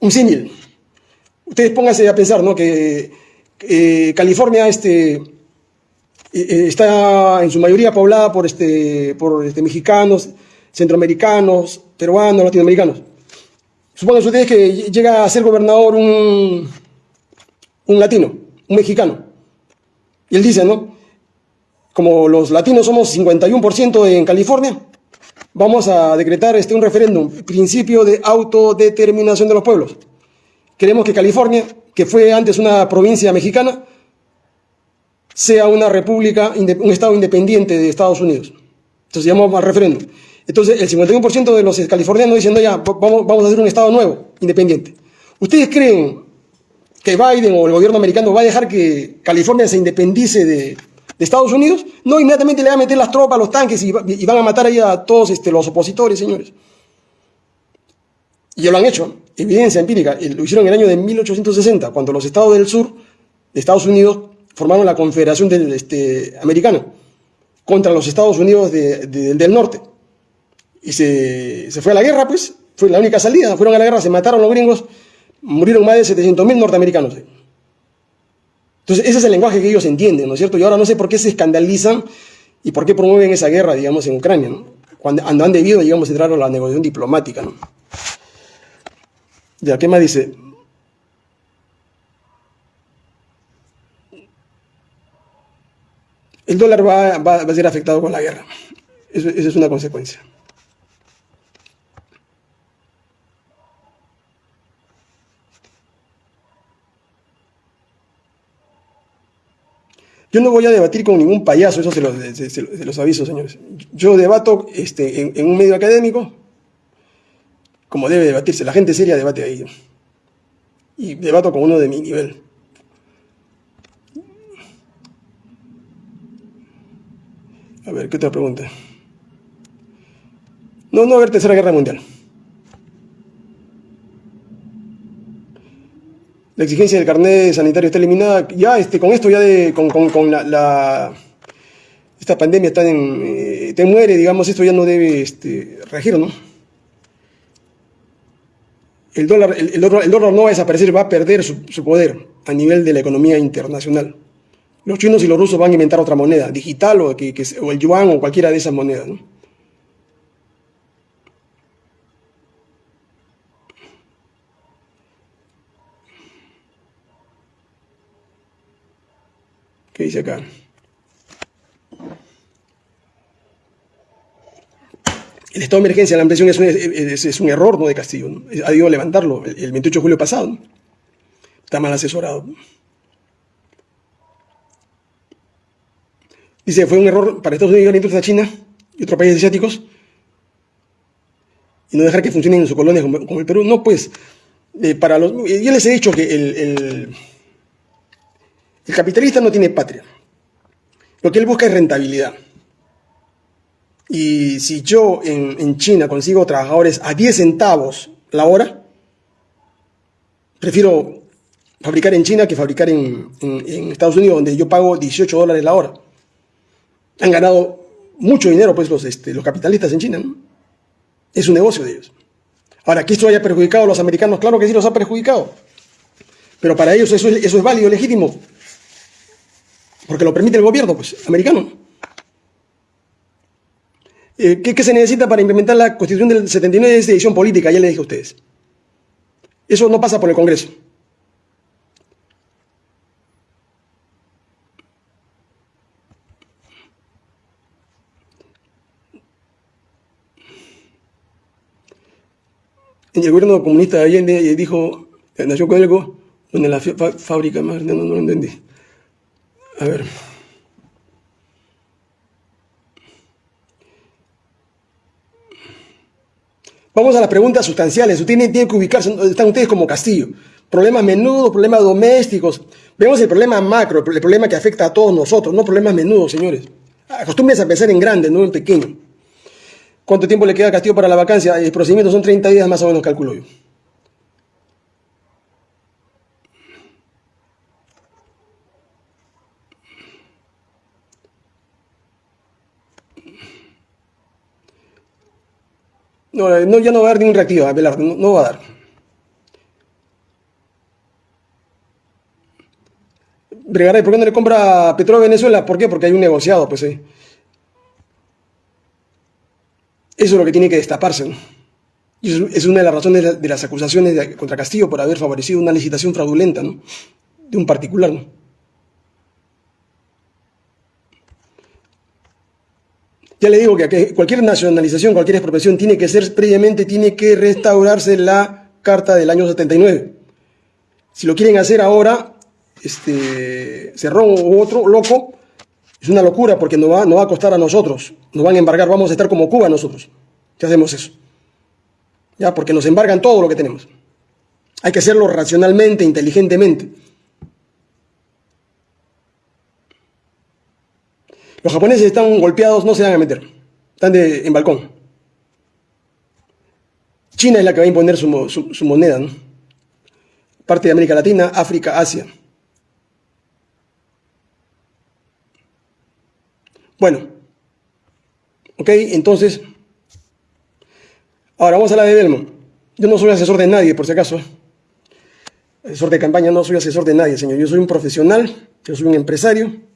un símil. Ustedes pónganse a pensar, ¿no? Que eh, California este, eh, eh, está en su mayoría poblada por, este, por este, mexicanos, centroamericanos, peruanos, latinoamericanos. Supongan ustedes que llega a ser gobernador un, un latino, un mexicano. Y él dice, ¿no? Como los latinos somos 51% en California, vamos a decretar este, un referéndum, principio de autodeterminación de los pueblos. Queremos que California, que fue antes una provincia mexicana, sea una república, un estado independiente de Estados Unidos. Entonces llamamos al referéndum. Entonces el 51% de los californianos diciendo ya, vamos, vamos a hacer un estado nuevo, independiente. ¿Ustedes creen que Biden o el gobierno americano va a dejar que California se independice de, de Estados Unidos, no inmediatamente le van a meter las tropas, los tanques y, van a matar ahí a todos este, los opositores, señores. Y ya lo han hecho, evidencia empírica. Lo hicieron en el año de 1860, cuando los estados del sur de Estados Unidos formaron la Confederación del, este, Americana contra los Estados Unidos del norte. Y se, se, fue a la guerra, pues, fue la única salida. Fueron a la guerra, se mataron los gringos, murieron más de 700.000 norteamericanos. Entonces, ese es el lenguaje que ellos entienden, ¿no es cierto? Y ahora no sé por qué se escandalizan y por qué promueven esa guerra, digamos, en Ucrania, ¿no? Cuando han debido, digamos, entrar a la negociación diplomática, ¿no? Ya, ¿qué más dice? El dólar va, a ser afectado con la guerra. Esa es una consecuencia. Yo no voy a debatir con ningún payaso, eso se los, aviso, señores. Yo debato este, en, un medio académico, como debe debatirse. La gente seria debate ahí. Y debato con uno de mi nivel. A ver, ¿qué otra pregunta? No, no va a haber tercera guerra mundial. La exigencia del carnet sanitario está eliminada. Ya este, con esto, ya de, con, la, esta pandemia está eh, te muere, digamos, esto ya no debe este, regir, ¿no? El dólar, el, dólar, no va a desaparecer, va a perder su, poder a nivel de la economía internacional. Los chinos y los rusos van a inventar otra moneda, digital o el yuan o cualquiera de esas monedas, ¿no? ¿Qué dice acá? El estado de emergencia la ampliación es un, error ¿no? de Castillo. Ha debido levantarlo el, 28 de julio pasado. Está mal asesorado. Dice, fue un error para Estados Unidos y a China y otros países asiáticos y no dejar que funcionen en sus colonias como, el Perú. No, pues, eh, para los, yo les he dicho que el capitalista no tiene patria. Lo que él busca es rentabilidad. Y si yo en, China consigo trabajadores a 10 centavos la hora, prefiero fabricar en China que fabricar en, Estados Unidos, donde yo pago 18 dólares la hora. Han ganado mucho dinero pues los, este, los capitalistas en China. Es un negocio de ellos. Ahora, que esto haya perjudicado a los americanos, claro que sí los ha perjudicado. Pero para ellos eso eso es válido, legítimo porque lo permite el gobierno pues, americano. Eh, ¿qué, se necesita para implementar la Constitución del 79? Es decisión política, ya le dije a ustedes. Eso no pasa por el Congreso. En el gobierno comunista de Allende dijo, nació con algo, en la fábrica, no, no lo entendí. A ver. Vamos a las preguntas sustanciales. Ustedes tienen que ubicarse están ustedes como castillo. Problemas menudos, problemas domésticos. Vemos el problema macro, el problema que afecta a todos nosotros, no problemas menudos, señores. Acostúmbrense a pensar en grande, no en pequeño. ¿Cuánto tiempo le queda a Castillo para la vacancia? El procedimiento son 30 días más o menos, calculo yo. No, no, ya no va a dar ningún reactivo, Abelardo, no, no va a dar. Bregaray, ¿por qué no le compra petróleo a Venezuela? ¿Por qué? Porque hay un negociado, pues. Eh. Eso es lo que tiene que destaparse. Y es una de las razones de las acusaciones contra Castillo por haber favorecido una licitación fraudulenta ¿no? de un particular. ¿no? Ya le digo que cualquier nacionalización, cualquier expropiación tiene que ser previamente, tiene que restaurarse la carta del año 79. Si lo quieren hacer ahora, este, Cerrón u otro loco, es una locura porque nos va, va a costar a nosotros, nos van a embargar, vamos a estar como Cuba nosotros. ¿Qué hacemos eso? Ya, porque nos embargan todo lo que tenemos. Hay que hacerlo racionalmente, inteligentemente. Los japoneses están golpeados, no se van a meter. Están en balcón. China es la que va a imponer su, moneda, ¿no? Parte de América Latina, África, Asia. Bueno, ok, entonces, ahora vamos a la de Belmont. Yo no soy asesor de nadie, por si acaso. Asesor de campaña, no soy asesor de nadie, señor. Yo soy un profesional, yo soy un empresario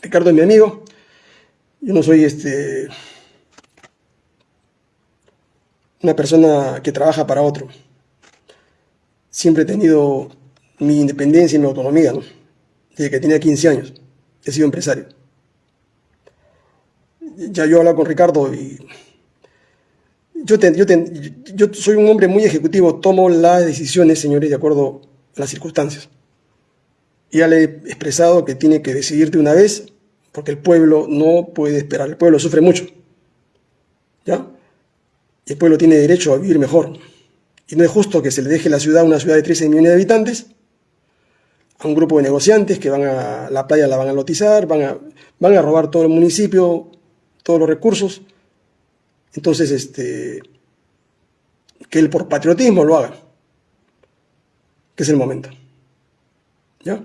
Ricardo es mi amigo. Yo no soy este una persona que trabaja para otro. Siempre he tenido mi independencia y mi autonomía, Desde que tenía 15 años. He sido empresario. Ya yo he con Ricardo y yo, yo soy un hombre muy ejecutivo, tomo las decisiones, señores, de acuerdo a las circunstancias ya le he expresado que tiene que decidir de una vez, porque el pueblo no puede esperar, el pueblo sufre mucho. ¿Ya? Y el pueblo tiene derecho a vivir mejor. Y no es justo que se le deje la ciudad, una ciudad de 13 millones de habitantes, a un grupo de negociantes que van a la playa, la van a lotizar, van a, van a robar todo el municipio, todos los recursos. Entonces, este, que él por patriotismo lo haga, que es el momento. ¿Ya?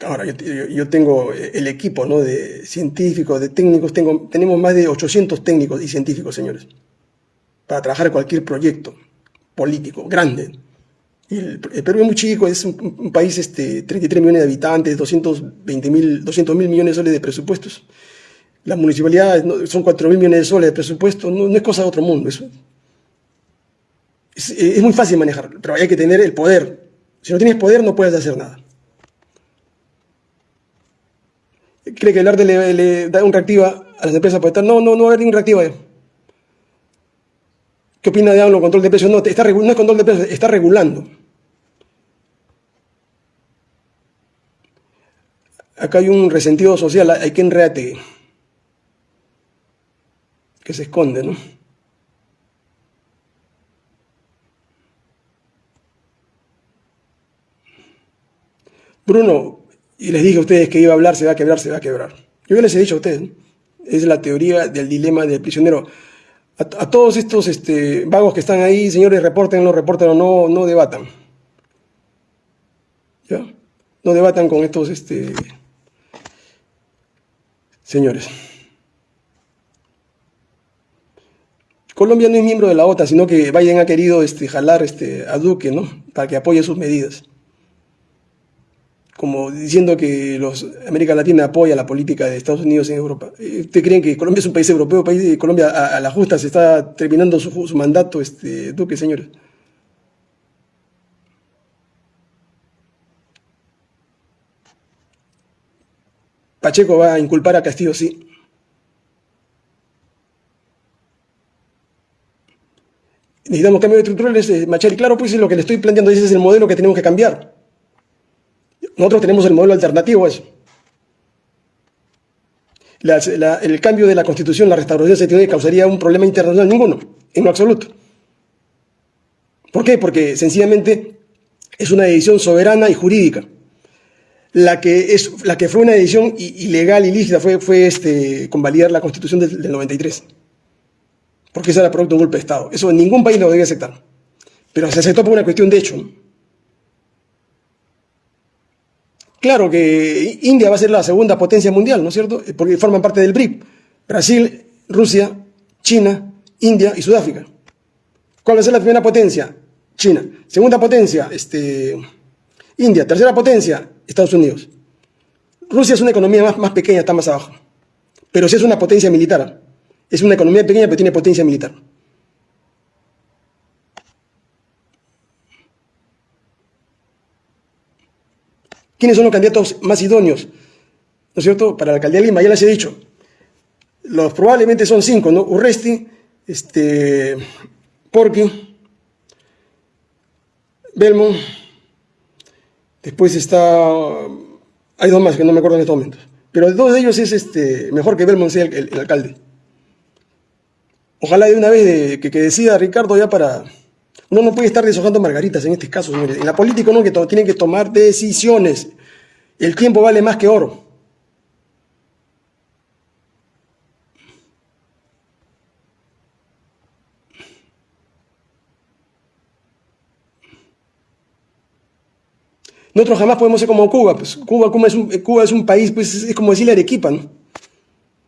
Ahora, yo, tengo el equipo ¿no? de científicos, de técnicos, tengo, tenemos más de 800 técnicos y científicos, señores, para trabajar cualquier proyecto político grande. El, Perú es muy chico, es un, país, este, 33 millones de habitantes, 220 mil, 200 mil millones de soles de presupuestos. Las municipalidades son 4 mil millones de soles de presupuesto, no, es cosa de otro mundo. Es, muy fácil manejar, pero hay que tener el poder. Si no tienes poder no puedes hacer nada. Cree que el arte le, da un reactiva a las empresas por estar. No, no, no va a ningún reactivo ¿Qué opina de AMLO? Control de precios. No, está, no es control de precios, está regulando. Acá hay un resentido social, hay quien reate que se esconde, ¿no? Bruno, y les dije a ustedes que iba a hablar, se va a quebrar, se va a quebrar. Yo les he dicho a ustedes, es la teoría del dilema del prisionero. A, todos estos este, vagos que están ahí, señores, reporten, no reporten no, no debatan. ¿Ya? No debatan con estos este, señores. Colombia no es miembro de la OTAN, sino que Biden ha querido este, jalar este, a Duque, ¿no? Para que apoye sus medidas como diciendo que los América Latina apoya la política de Estados Unidos en Europa. ¿Ustedes creen que Colombia es un país europeo, país de Colombia a, la justa se está terminando su, mandato, este, Duque, señores? Pacheco va a inculpar a Castillo, sí. Necesitamos cambios estructurales, Machari. Claro, pues es lo que le estoy planteando, ese es el modelo que tenemos que cambiar. Nosotros tenemos el modelo alternativo a eso. el cambio de la constitución, la restauración se tiene causaría un problema internacional, ninguno, en lo absoluto. ¿Por qué? Porque sencillamente es una decisión soberana y jurídica. La que, es, la que fue una decisión ilegal, ilícita, fue, fue este, convalidar la constitución del, del 93. Porque eso era producto de un golpe de Estado. Eso ningún país lo debe aceptar. Pero se aceptó por una cuestión de hecho. Claro que India va a ser la segunda potencia mundial, ¿no es cierto? Porque forman parte del BRIC. Brasil, Rusia, China, India y Sudáfrica. ¿Cuál va a ser la primera potencia? China. Segunda potencia, este, India. Tercera potencia, Estados Unidos. Rusia es una economía más, más pequeña, está más abajo. Pero sí es una potencia militar. Es una economía pequeña, pero tiene potencia militar. ¿Quiénes son los candidatos más idóneos? ¿No es cierto? Para la alcaldía de Lima, ya les he dicho. Los probablemente son cinco, ¿no? Urresti, este, Porqui, Belmont, después está, hay dos más que no me acuerdo en estos momentos, pero de todos ellos es este, mejor que Belmont sea el, alcalde. Ojalá de una vez que decida Ricardo ya para uno no puede estar deshojando margaritas en este caso, señores. En la política uno que tiene que tomar decisiones. El tiempo vale más que oro. Nosotros jamás podemos ser como Cuba. Pues Cuba, es un, Cuba es un país, pues es como decirle Arequipa, ¿no? Un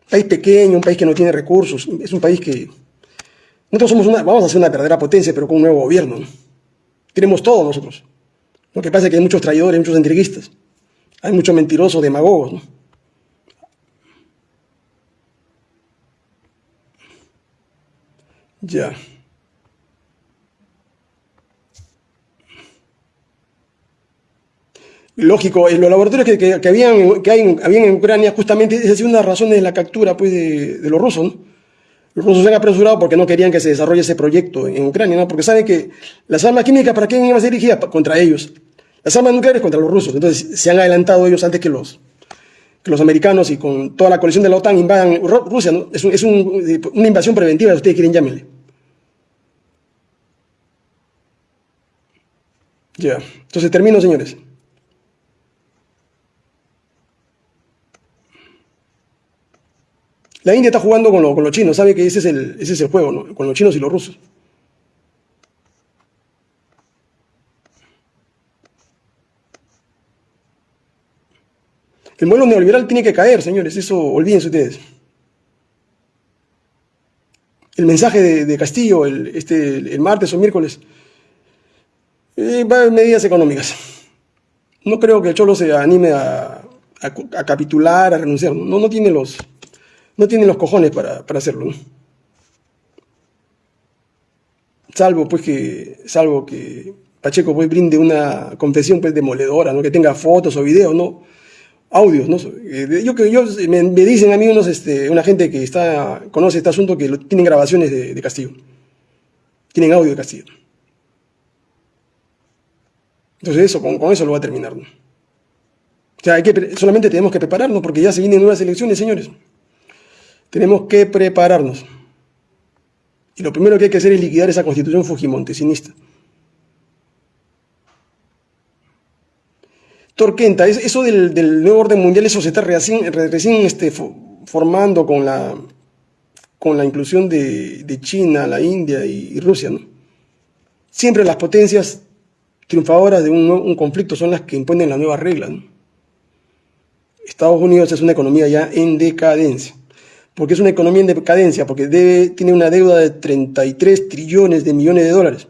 país pequeño, un país que no tiene recursos, es un país que nosotros somos una, vamos a ser una verdadera potencia, pero con un nuevo gobierno. Tenemos todo nosotros. Lo que pasa es que hay muchos traidores, muchos entreguistas. Hay muchos mentirosos, demagogos. ¿no? Ya. Lógico, los laboratorios que, que, habían, que hay, habían en Ucrania, justamente esa es una razón de la captura pues, de, de los rusos. ¿no? Los rusos se han apresurado porque no querían que se desarrolle ese proyecto en Ucrania, ¿no? porque saben que las armas químicas, ¿para quién iban a ser dirigidas? Contra ellos. Las armas nucleares contra los rusos. Entonces se han adelantado ellos antes que los, que los americanos y con toda la coalición de la OTAN invadan Rusia. Es, es una invasión preventiva, si ustedes quieren llámenle. Ya. Entonces termino, señores. La India está jugando con, los chinos, sabe que ese es el, ese es el juego, con los chinos y los rusos. El modelo neoliberal tiene que caer, señores, eso olvídense ustedes. El mensaje de, Castillo el, este, el martes o miércoles eh, va a medidas económicas. No creo que el Cholo se anime a, capitular, a renunciar. No, no tiene los, no tienen los cojones para, hacerlo. Salvo pues que, salvo que Pacheco pues brinde una confesión pues demoledora, ¿no? que tenga fotos o videos, ¿no? audios, ¿no? Eh, yo, yo, me, dicen a mí unos, este, una gente que está, conoce este asunto que tienen grabaciones de, Castillo. Tienen audio de Castillo. Entonces eso, con, eso lo va a terminar. ¿no? O sea, hay que, solamente tenemos que prepararnos porque ya se vienen nuevas elecciones, señores. Tenemos que prepararnos. Y lo primero que hay que hacer es liquidar esa constitución fujimontesinista. Torquenta, eso del, nuevo orden mundial, eso se está recién, este, formando con la, inclusión de, China, la India y, Rusia. Siempre las potencias triunfadoras de un, conflicto son las que imponen las nuevas reglas. Estados Unidos es una economía ya en decadencia porque es una economía en decadencia, porque tiene una deuda de 33 trillones de millones de dólares.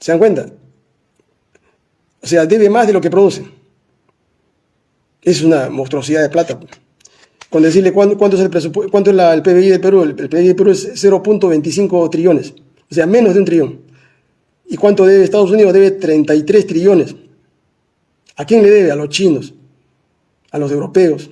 ¿Se dan cuenta? O sea, debe más de lo que produce. Es una monstruosidad de plata. Con decirle cuánto, es el cuánto es el PBI de Perú, el, el PBI de Perú es 0.25 trillones, o sea, menos de un trillón. ¿Y cuánto debe Estados Unidos? Debe 33 trillones. ¿A quién le debe? A los chinos, a los europeos,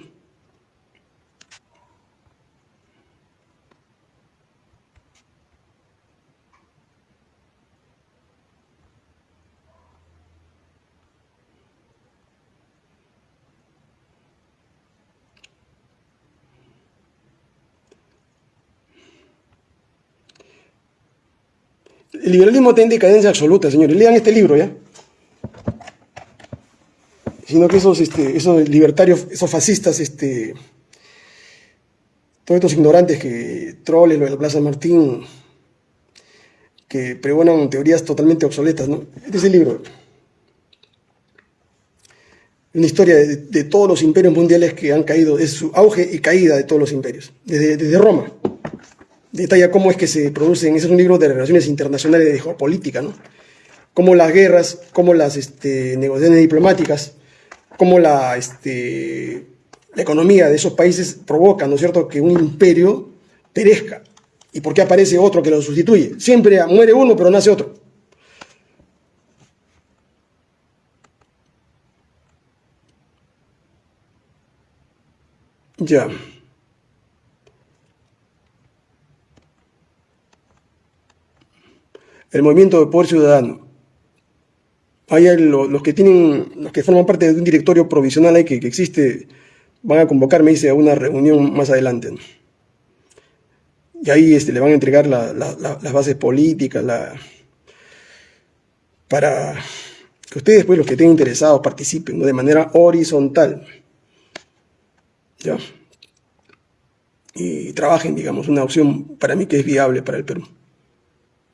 El liberalismo está en decadencia absoluta, señores. Lean este libro, ¿ya? Sino que esos, este, esos libertarios, esos fascistas, este, todos estos ignorantes que troles lo de la Plaza Martín, que pregonan teorías totalmente obsoletas, ¿no? Este es el libro. Una historia de, todos los imperios mundiales que han caído, es su auge y caída de todos los imperios, desde Roma. Detalla cómo es que se producen, ese es un libro de relaciones internacionales de geopolítica, ¿no? Cómo las guerras, cómo las este, negociaciones diplomáticas, cómo la, este, la economía de esos países provoca, ¿no es cierto?, que un imperio perezca. ¿Y por qué aparece otro que lo sustituye? Siempre muere uno, pero nace otro. Ya. El movimiento de poder ciudadano. Hay los que tienen, los que forman parte de un directorio provisional ahí que, existe, van a convocarme, dice, a una reunión más adelante. Y ahí este, le van a entregar las bases políticas, para que ustedes, pues, los que estén interesados, participen de manera horizontal. ¿Ya? Y trabajen, digamos, una opción para mí que es viable para el Perú.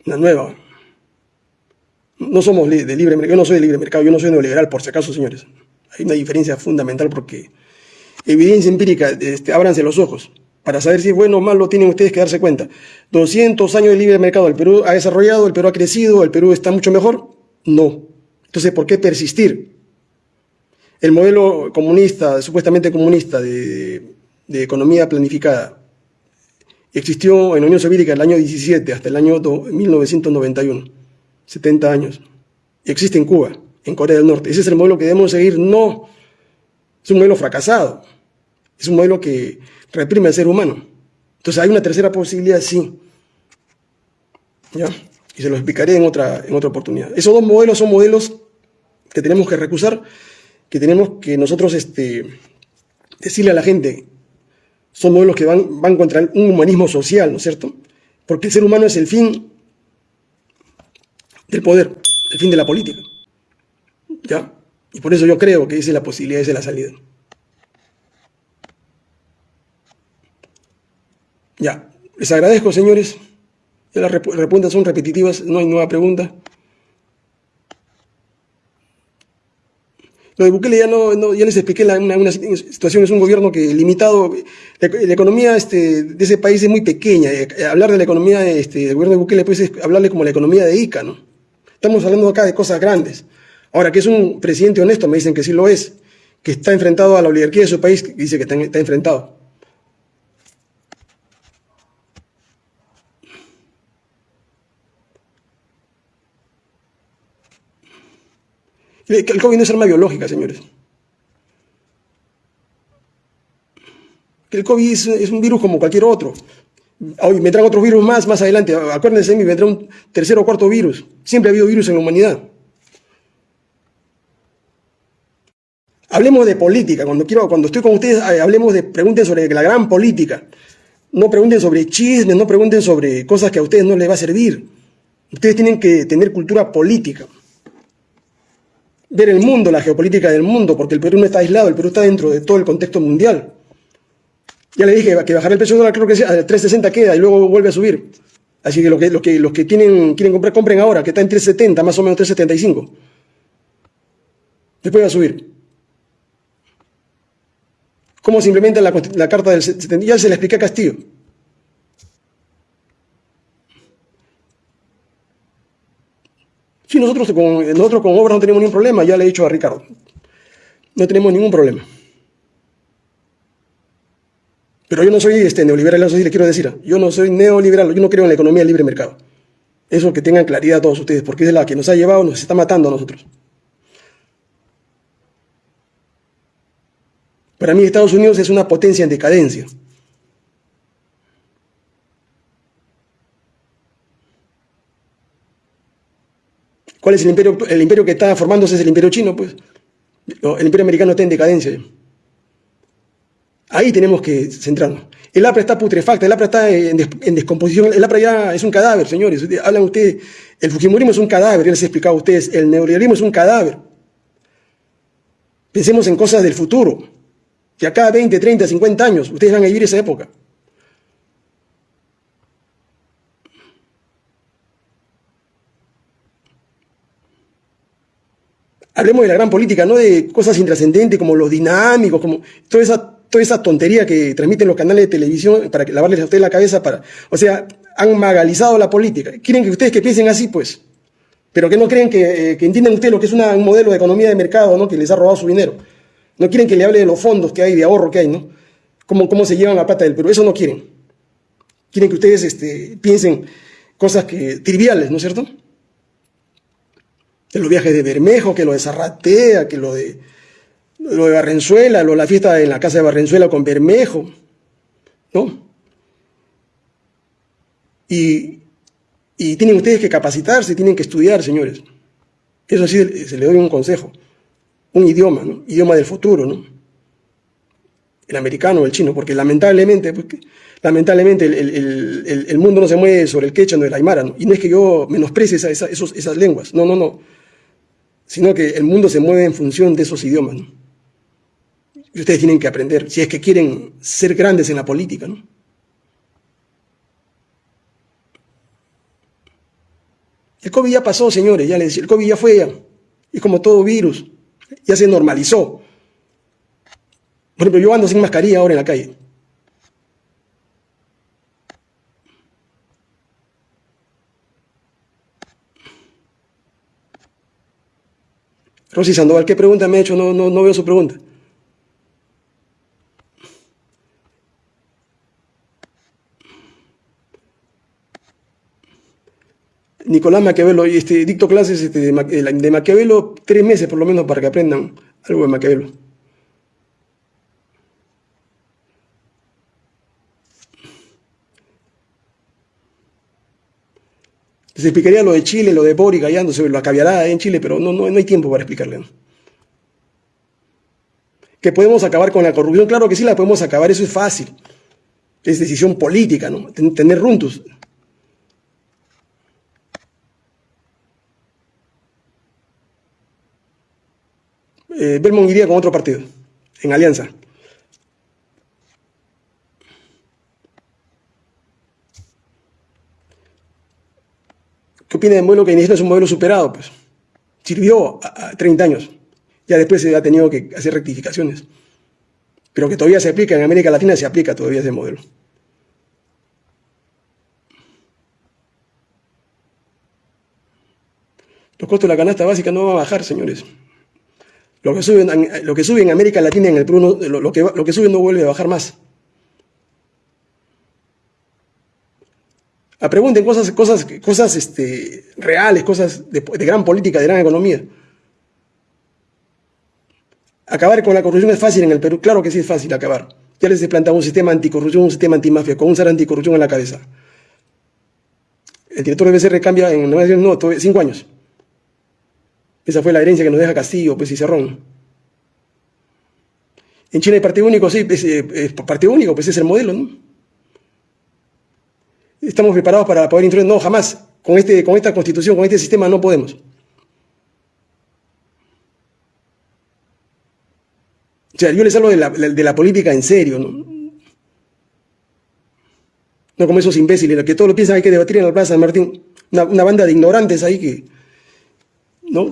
Una nueva. No somos de libre mercado, yo no soy de libre mercado, yo no soy neoliberal, por si acaso, señores. Hay una diferencia fundamental porque evidencia empírica, este, ábranse los ojos para saber si es bueno o malo tienen ustedes que darse cuenta. 200 años de libre mercado, el Perú ha desarrollado, el Perú ha crecido, el Perú está mucho mejor. No. Entonces, ¿por qué persistir? El modelo comunista, supuestamente comunista, de, economía planificada, existió en la Unión Soviética el año 17 hasta el año 1991, 70 años. Y existe en Cuba, en Corea del Norte. Ese es el modelo que debemos seguir. No, es un modelo fracasado. Es un modelo que reprime al ser humano. Entonces hay una tercera posibilidad, sí. ¿Ya? Y se lo explicaré en otra, en otra oportunidad. Esos dos modelos son modelos que tenemos que recusar, que tenemos que nosotros este, decirle a la gente, son modelos que van, van contra un humanismo social, ¿no es cierto? Porque el ser humano es el fin del poder, el fin de la política. ¿Ya? Y por eso yo creo que esa es la posibilidad, esa es la salida. Ya, les agradezco, señores. Las preguntas son repetitivas, no hay nueva pregunta. Lo de Bukele ya, no, ya les expliqué la, una, situación, es un gobierno que limitado, la, economía este, de ese país es muy pequeña, eh, hablar de la economía este, del gobierno de Bukele pues, es hablarle como la economía de ICA, ¿no? Estamos hablando acá de cosas grandes. Ahora, que es un presidente honesto, me dicen que sí lo es, que está enfrentado a la oligarquía de su país, dice que está enfrentado. El COVID no es arma biológica, señores. El COVID es, un virus como cualquier otro. Hoy vendrán otros virus más, más adelante. Acuérdense, me vendrá un tercer o cuarto virus. Siempre ha habido virus en la humanidad. Hablemos de política. Cuando, quiero, cuando estoy con ustedes, eh, hablemos de, pregunten sobre la gran política. No pregunten sobre chismes, no pregunten sobre cosas que a ustedes no les va a servir. Ustedes tienen que tener cultura política ver el mundo, la geopolítica del mundo, porque el Perú no está aislado, el Perú está dentro de todo el contexto mundial. Ya le dije que bajar el precio del dólar creo que a 3.60 queda y luego vuelve a subir. Así que los que, los que, los que quieren comprar, compren ahora, que está en 3.70, más o menos 3.75. Después va a subir. ¿Cómo se implementa la, la carta del 70? Ya se le expliqué a Castillo. Sí, nosotros con, nosotros con obras no tenemos ningún problema, ya le he dicho a Ricardo. No tenemos ningún problema. Pero yo no soy este, neoliberal, eso sí le quiero decir. Yo no soy neoliberal, yo no creo en la economía libre mercado. Eso que tengan claridad todos ustedes, porque es la que nos ha llevado, nos está matando a nosotros. Para mí Estados Unidos es una potencia en decadencia. ¿Cuál es el imperio? El imperio que está formándose es el imperio chino, pues. El imperio americano está en decadencia. Ahí tenemos que centrarnos. El APRA está putrefacta, el APRA está en, descomposición, el APRA ya es un cadáver, señores. Hablan ustedes, el Fujimorismo es un cadáver, ya les he explicado a ustedes, el neoliberalismo es un cadáver. Pensemos en cosas del futuro, que acá 20, 30, 50 años, ustedes van a vivir esa época. Hablemos de la gran política, no de cosas intrascendentes como los dinámicos, como toda esa toda esa tontería que transmiten los canales de televisión para que lavarles a ustedes la cabeza para, o sea, han magalizado la política. Quieren que ustedes que piensen así, pues, pero que no creen que, eh, entiendan ustedes lo que es un modelo de economía de mercado, ¿no? Que les ha robado su dinero. No quieren que le hable de los fondos que hay, de ahorro que hay, ¿no? Cómo, cómo se llevan la plata del Perú. Eso no quieren. Quieren que ustedes este, piensen cosas que, triviales, ¿no es cierto? Que los viajes de Bermejo, que lo de Zarratea, que lo de lo de Barrenzuela, lo, la fiesta en la casa de Barrenzuela con Bermejo, ¿no? Y, tienen ustedes que capacitarse, tienen que estudiar, señores. Eso sí se le doy un consejo. Un idioma, ¿no? Idioma del futuro, ¿no? El americano o el chino, porque lamentablemente, pues, lamentablemente el, mundo no se mueve sobre el quechua, no el aymara. Y no es que yo menosprecie esas lenguas, no, no, no. Sino que el mundo se mueve en función de esos idiomas. Y ustedes tienen que aprender, si es que quieren ser grandes en la política. El COVID ya pasó, señores, ya les decía, el COVID ya fue ya. Y como todo virus, ya se normalizó. Por ejemplo, yo ando sin mascarilla ahora en la calle. Rosy Sandoval, ¿qué pregunta me ha hecho? No, no, no veo su pregunta. Nicolás Maquiavelo, este, dicto clases este, de, Maquiavelo tres meses por lo menos para que aprendan algo de Maquiavelo. Les explicaría lo de Chile, lo de Boric Gallando sobre la en Chile, pero no, no, no hay tiempo para explicarle. Que podemos acabar con la corrupción, claro que sí la podemos acabar, eso es fácil. Es decisión política, ¿no? Tener runtos. eh, Belmont iría con otro partido, en alianza. ¿Qué opina del modelo que es un modelo superado? Pues sirvió a, 30 años. Ya después se ha tenido que hacer rectificaciones. Pero que todavía se aplica, en América Latina se aplica todavía ese modelo. Los costos de la canasta básica no van a bajar, señores. Lo que lo que sube en América Latina, en el Perú, lo que sube no vuelve a bajar más. A pregunten cosas, cosas, cosas este, reales, cosas de, gran política, de gran economía. Acabar con la corrupción es fácil en el Perú. Claro que sí es fácil acabar. Ya les he planteado un sistema anticorrupción, un sistema antimafia, con un ser anticorrupción en la cabeza. El director de BCR cambia en no, cinco años. Esa fue la herencia que nos deja Castillo, pues, y Cerrón. En Chile hay partido único, sí, es, eh, partido único, pues es el modelo, ¿no? Estamos preparados para poder introducir, no, jamás, con, este, con esta constitución, con este sistema no podemos. O sea, yo les hablo de la, de la política en serio, ¿no? No como esos imbéciles, que todos lo piensan hay que debatir en la Plaza de Martín. una banda de ignorantes ahí que,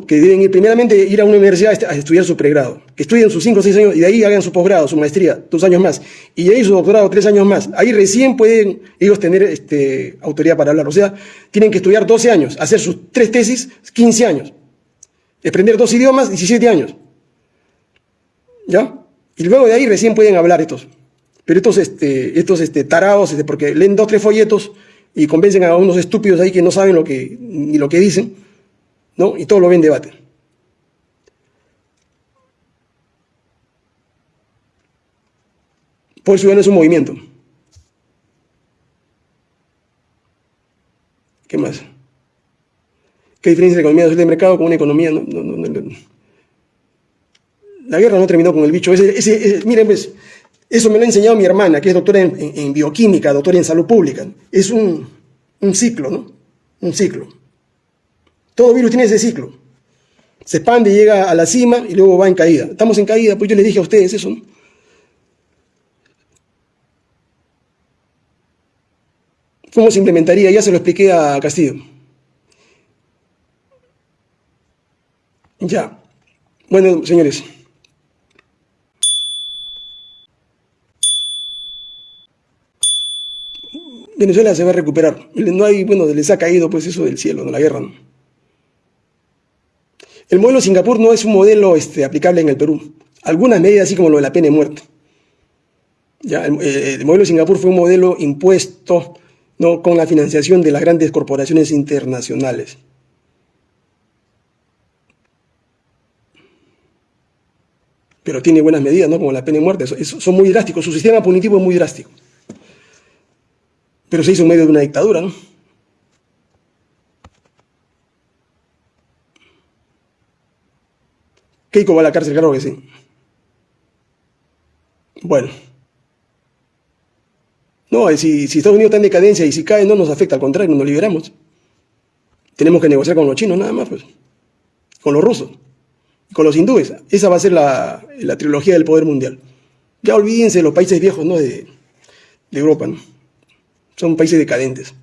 que deben ir primeramente ir a una universidad a estudiar su pregrado, que estudien sus 5 o 6 años y de ahí hagan su posgrado, su maestría, dos años más, y de ahí su doctorado, tres años más. Ahí recién pueden ellos tener este, autoridad para hablar. O sea, tienen que estudiar 12 años, hacer sus tres tesis, 15 años, aprender dos idiomas, 17 años. ¿Ya? Y luego de ahí recién pueden hablar estos. Pero estos, este, estos este, tarados, este, porque leen dos, tres folletos y convencen a unos estúpidos ahí que no saben lo que, ni lo que dicen ¿no? Y todo lo ven debate. Por eso es un movimiento. ¿Qué más? ¿Qué diferencia de economía de mercado con una economía? la guerra no terminó con el bicho. Miren, pues, Eso me lo ha enseñado mi hermana, que es doctora en, bioquímica, doctora en salud pública. Es un, un ciclo, ¿no? Un ciclo. Todo virus tiene ese ciclo. Se expande, llega a la cima y luego va en caída. Estamos en caída, pues yo les dije a ustedes eso, ¿no? ¿Cómo se implementaría? Ya se lo expliqué a Castillo. Ya. Bueno, señores. Venezuela se va a recuperar. No hay, bueno, les ha caído pues eso del cielo, de la guerra. El modelo Singapur no es un modelo este, aplicable en el Perú. Algunas medidas, así como lo de la pena de muerte. Ya, el, el, modelo Singapur fue un modelo impuesto ¿no? con la financiación de las grandes corporaciones internacionales. Pero tiene buenas medidas, ¿no? como la pena de muerte. son muy drásticos. Su sistema punitivo es muy drástico. Pero se hizo en medio de una dictadura, ¿no? Keiko va a la cárcel, claro que sí. Bueno. No, si, Estados Unidos está en decadencia y si cae no nos afecta, al contrario, nos liberamos. Tenemos que negociar con los chinos nada más, pues. Con los rusos. Con los hindúes. Esa va a ser la, trilogía del poder mundial. Ya olvídense los países viejos, ¿no? De, de Europa, ¿no? Son países decadentes.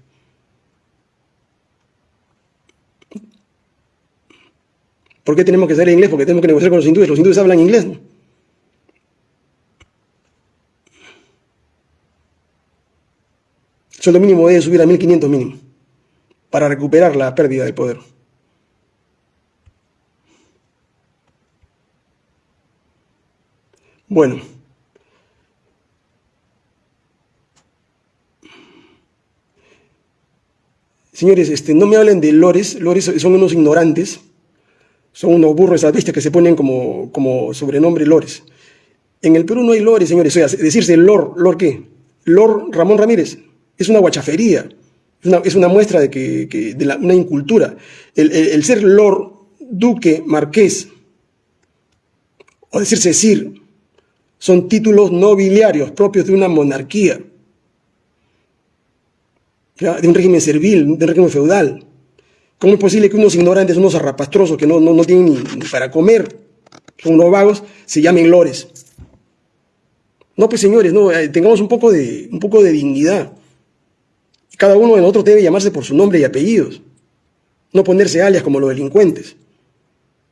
¿Por qué tenemos que saber inglés? Porque tenemos que negociar con los hindúes. Los hindúes hablan inglés. ¿no? El sueldo mínimo debe subir a 1.500 mínimo para recuperar la pérdida del poder. Bueno. Señores, este, no me hablen de lores, lores son unos ignorantes, son unos burros vistas que se ponen como, como sobrenombre lores. En el Perú no hay lores, señores, o sea, decirse lor, lor qué, lor Ramón Ramírez, es una guachafería, es una, muestra de, que, de una incultura. El, ser lord, duque, marqués, o decirse sir, son títulos nobiliarios propios de una monarquía de un régimen servil, de un régimen feudal. ¿Cómo es posible que unos ignorantes, unos arrapastrosos que no, no, tienen ni para comer, son unos vagos, se llamen lores? No, pues señores, no, eh, tengamos un poco de, un poco de dignidad. Cada uno de nosotros debe llamarse por su nombre y apellidos, no ponerse alias como los delincuentes.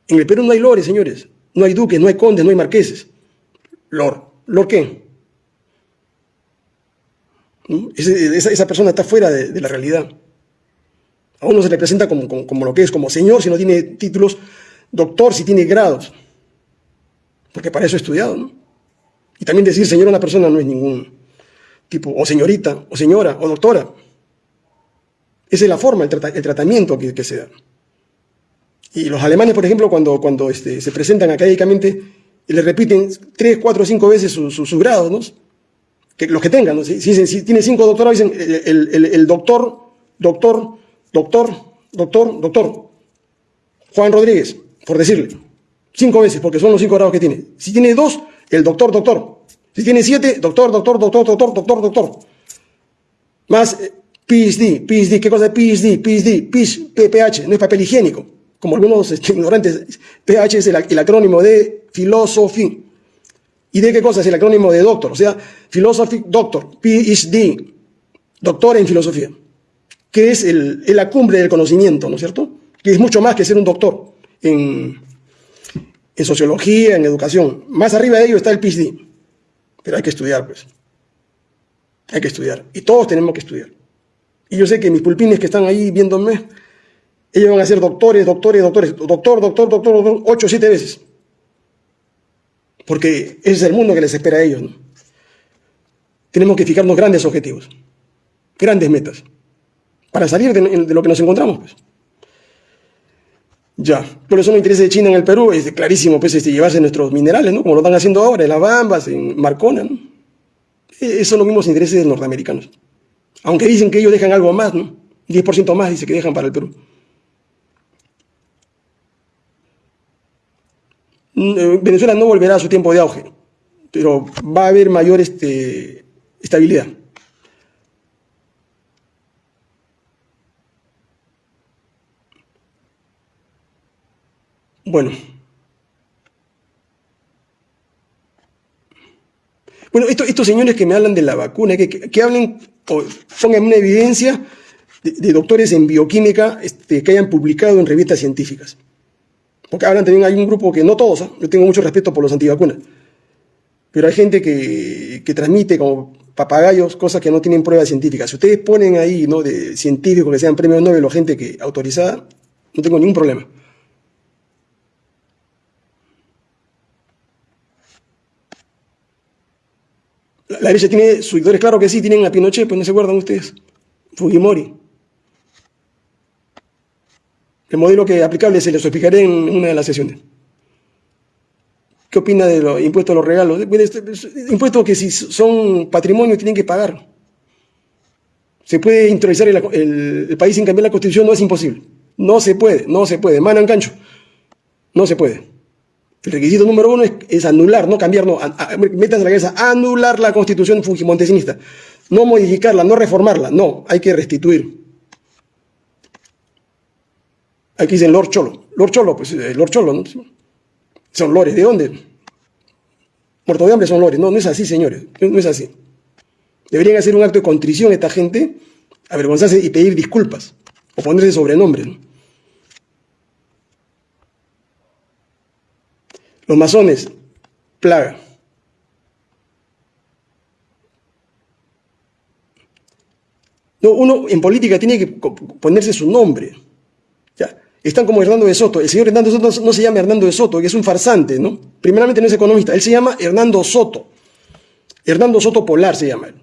En el Perú no hay lores, señores. No hay duques, no hay condes, no hay marqueses. Lor. ¿Lor qué? Esa, persona está fuera de, la realidad. A uno se le presenta como, como, lo que es, como señor si no tiene títulos, doctor si tiene grados. Porque para eso he estudiado, ¿no? Y también decir señor a una persona no es ningún tipo, o señorita, o señora, o doctora. Esa es la forma, el, tratamiento que, se da. Y los alemanes, por ejemplo, cuando, cuando este, se presentan académicamente, le repiten tres, cuatro, cinco veces sus grados, ¿no? los que tengan, si, si, tiene cinco doctorados, dicen el, doctor, doctor, doctor, doctor, doctor, Juan Rodríguez, por decirle, cinco veces, porque son los cinco grados que tiene. Si tiene dos, el doctor, doctor. Si tiene siete, doctor, doctor, doctor, doctor, doctor, doctor. Más PhD, PhD, ¿qué cosa es PhD? PhD, PH, no es papel higiénico, como algunos este, ignorantes. PH es el, acrónimo de filosofía. ¿Y de qué cosa es el acrónimo de doctor? O sea, Philosophy Doctor, PhD, doctor en filosofía, que es, la cumbre del conocimiento, ¿no es cierto? Que es mucho más que ser un doctor en sociología, en educación. Más arriba de ello está el PhD. Pero hay que estudiar, pues. Hay que estudiar. Y todos tenemos que estudiar. Y yo sé que mis pulpines que están ahí viéndome, ellos van a ser doctores, doctores, doctores, doctor, doctor, doctor, doctor, ocho siete veces porque ese es el mundo que les espera a ellos. Tenemos que fijarnos grandes objetivos, grandes metas, para salir de, lo que nos encontramos. Pues. Ya, por eso los intereses de China en el Perú es clarísimo pues, este, llevarse nuestros minerales, ¿no? como lo están haciendo ahora en las Bambas, en Marcona. ¿no? E, esos son los mismos intereses de los norteamericanos. Aunque dicen que ellos dejan algo más, ¿no? 10% más dice que dejan para el Perú. Mm, eh, Venezuela no volverá a su tiempo de auge. pero va a haber mayor este, estabilidad. Bueno. Bueno, estos señores que me hablan de la vacuna, que, hablen o pongan una evidencia de, doctores en bioquímica este, que hayan publicado en revistas científicas. Porque hablan también, hay un grupo que, no todos, ¿ah? yo tengo mucho respeto por los antivacunas, pero hay gente que, que, transmite como papagayos cosas que no tienen pruebas científicas. Si ustedes ponen ahí, ¿no?, de científicos que sean premios Nobel o gente que autorizada, no tengo ningún problema. La derecha tiene seguidores, claro que sí, tienen a Pinochet, pues no se acuerdan ustedes. Fujimori. El modelo que aplicable se les explicaré en una de las sesiones. ¿Qué opina de los impuestos a los regalos? Este, impuestos que si son patrimonio tienen que pagar. ¿Se puede introducir el, país sin cambiar la constitución? No es imposible. No se puede, no se puede. Manan cancho. No se puede. El requisito número uno es, anular, no cambiar, no, en la cabeza, anular la constitución fujimontesinista. No modificarla, no reformarla, no, hay que restituir. Aquí dicen Lord Cholo. Lord Cholo, pues eh, Lord Cholo, ¿no? Son lores, ¿de dónde? Muerto de hambre son lores. No, no es así, señores, no es así. Deberían hacer un acto de contrición esta gente, avergonzarse y pedir disculpas, o ponerse sobrenombres, ¿no? Los masones, plaga. No, uno en política tiene que ponerse su nombre. ¿ya? Están como Hernando de Soto. El señor Hernando Soto no se llama Hernando de Soto, que es un farsante, ¿no? Primeramente no es economista, él se llama Hernando Soto. Hernando Soto Polar se llama él.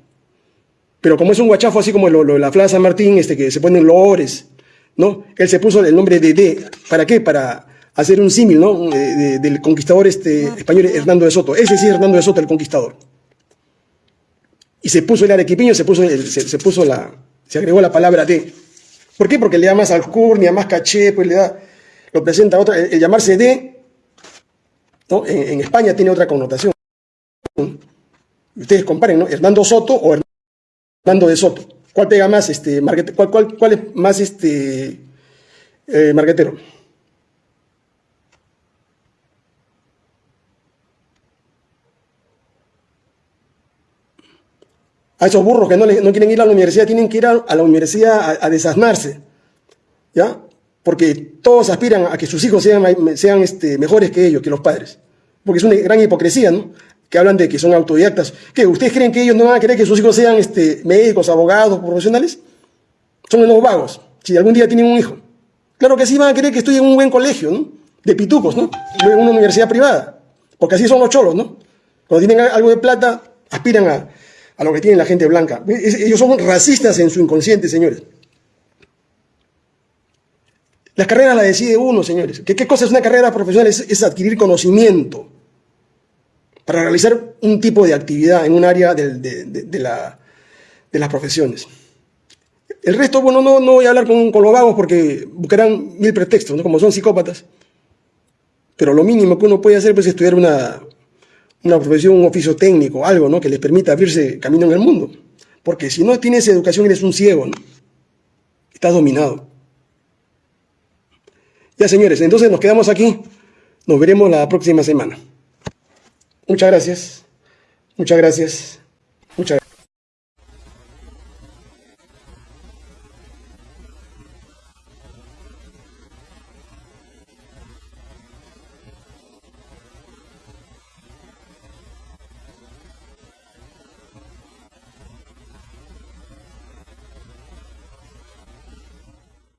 Pero como es un guachafo así como lo, la Plaza San Martín, este, que se ponen lores, ¿no? Él se puso el nombre de D. ¿Para qué? Para hacer un símil ¿no? del conquistador este, español Hernando de Soto. Ese sí es Hernando de Soto, el conquistador. Y se puso el arequipeño, se puso, se, puso la, se agregó la palabra de. ¿Por qué? Porque le da más alcurnia, más caché, pues le da, lo presenta otra. El, llamarse de, ¿no? En, España tiene otra connotación. Ustedes comparen, ¿no? Hernando Soto o Hernando de Soto. ¿Cuál pega más, este, cuál es más, este, eh, marquetero? A esos burros que no, no, quieren ir a la universidad, tienen que ir a, la universidad a, desasnarse, ¿ya? Porque todos aspiran a que sus hijos sean, sean este, mejores que ellos, que los padres. Porque es una gran hipocresía, ¿no? Que hablan de que son autodidactas. ¿Qué? ¿Ustedes creen que ellos no van a querer que sus hijos sean este, médicos, abogados, profesionales? Son unos vagos, si algún día tienen un hijo. Claro que sí van a querer que estudien en un buen colegio, ¿no? De pitucos, ¿no? En una universidad privada. Porque así son los cholos, ¿no? Cuando tienen algo de plata, aspiran a, a lo que tiene la gente blanca. Ellos son racistas en su inconsciente, señores. Las carreras las decide uno, señores. ¿Qué, cosa es una carrera profesional? Es, adquirir conocimiento para realizar un tipo de actividad en un área de, las profesiones. El resto, bueno, no, no voy a hablar con, con, los vagos porque buscarán mil pretextos, ¿no? como son psicópatas. Pero lo mínimo que uno puede hacer pues, es estudiar una, una profesión, un oficio técnico, algo ¿no? que les permita abrirse camino en el mundo. Porque si no tienes educación eres un ciego, ¿no? estás dominado. Ya señores, entonces nos quedamos aquí, nos veremos la próxima semana. Muchas gracias, muchas gracias, muchas gracias.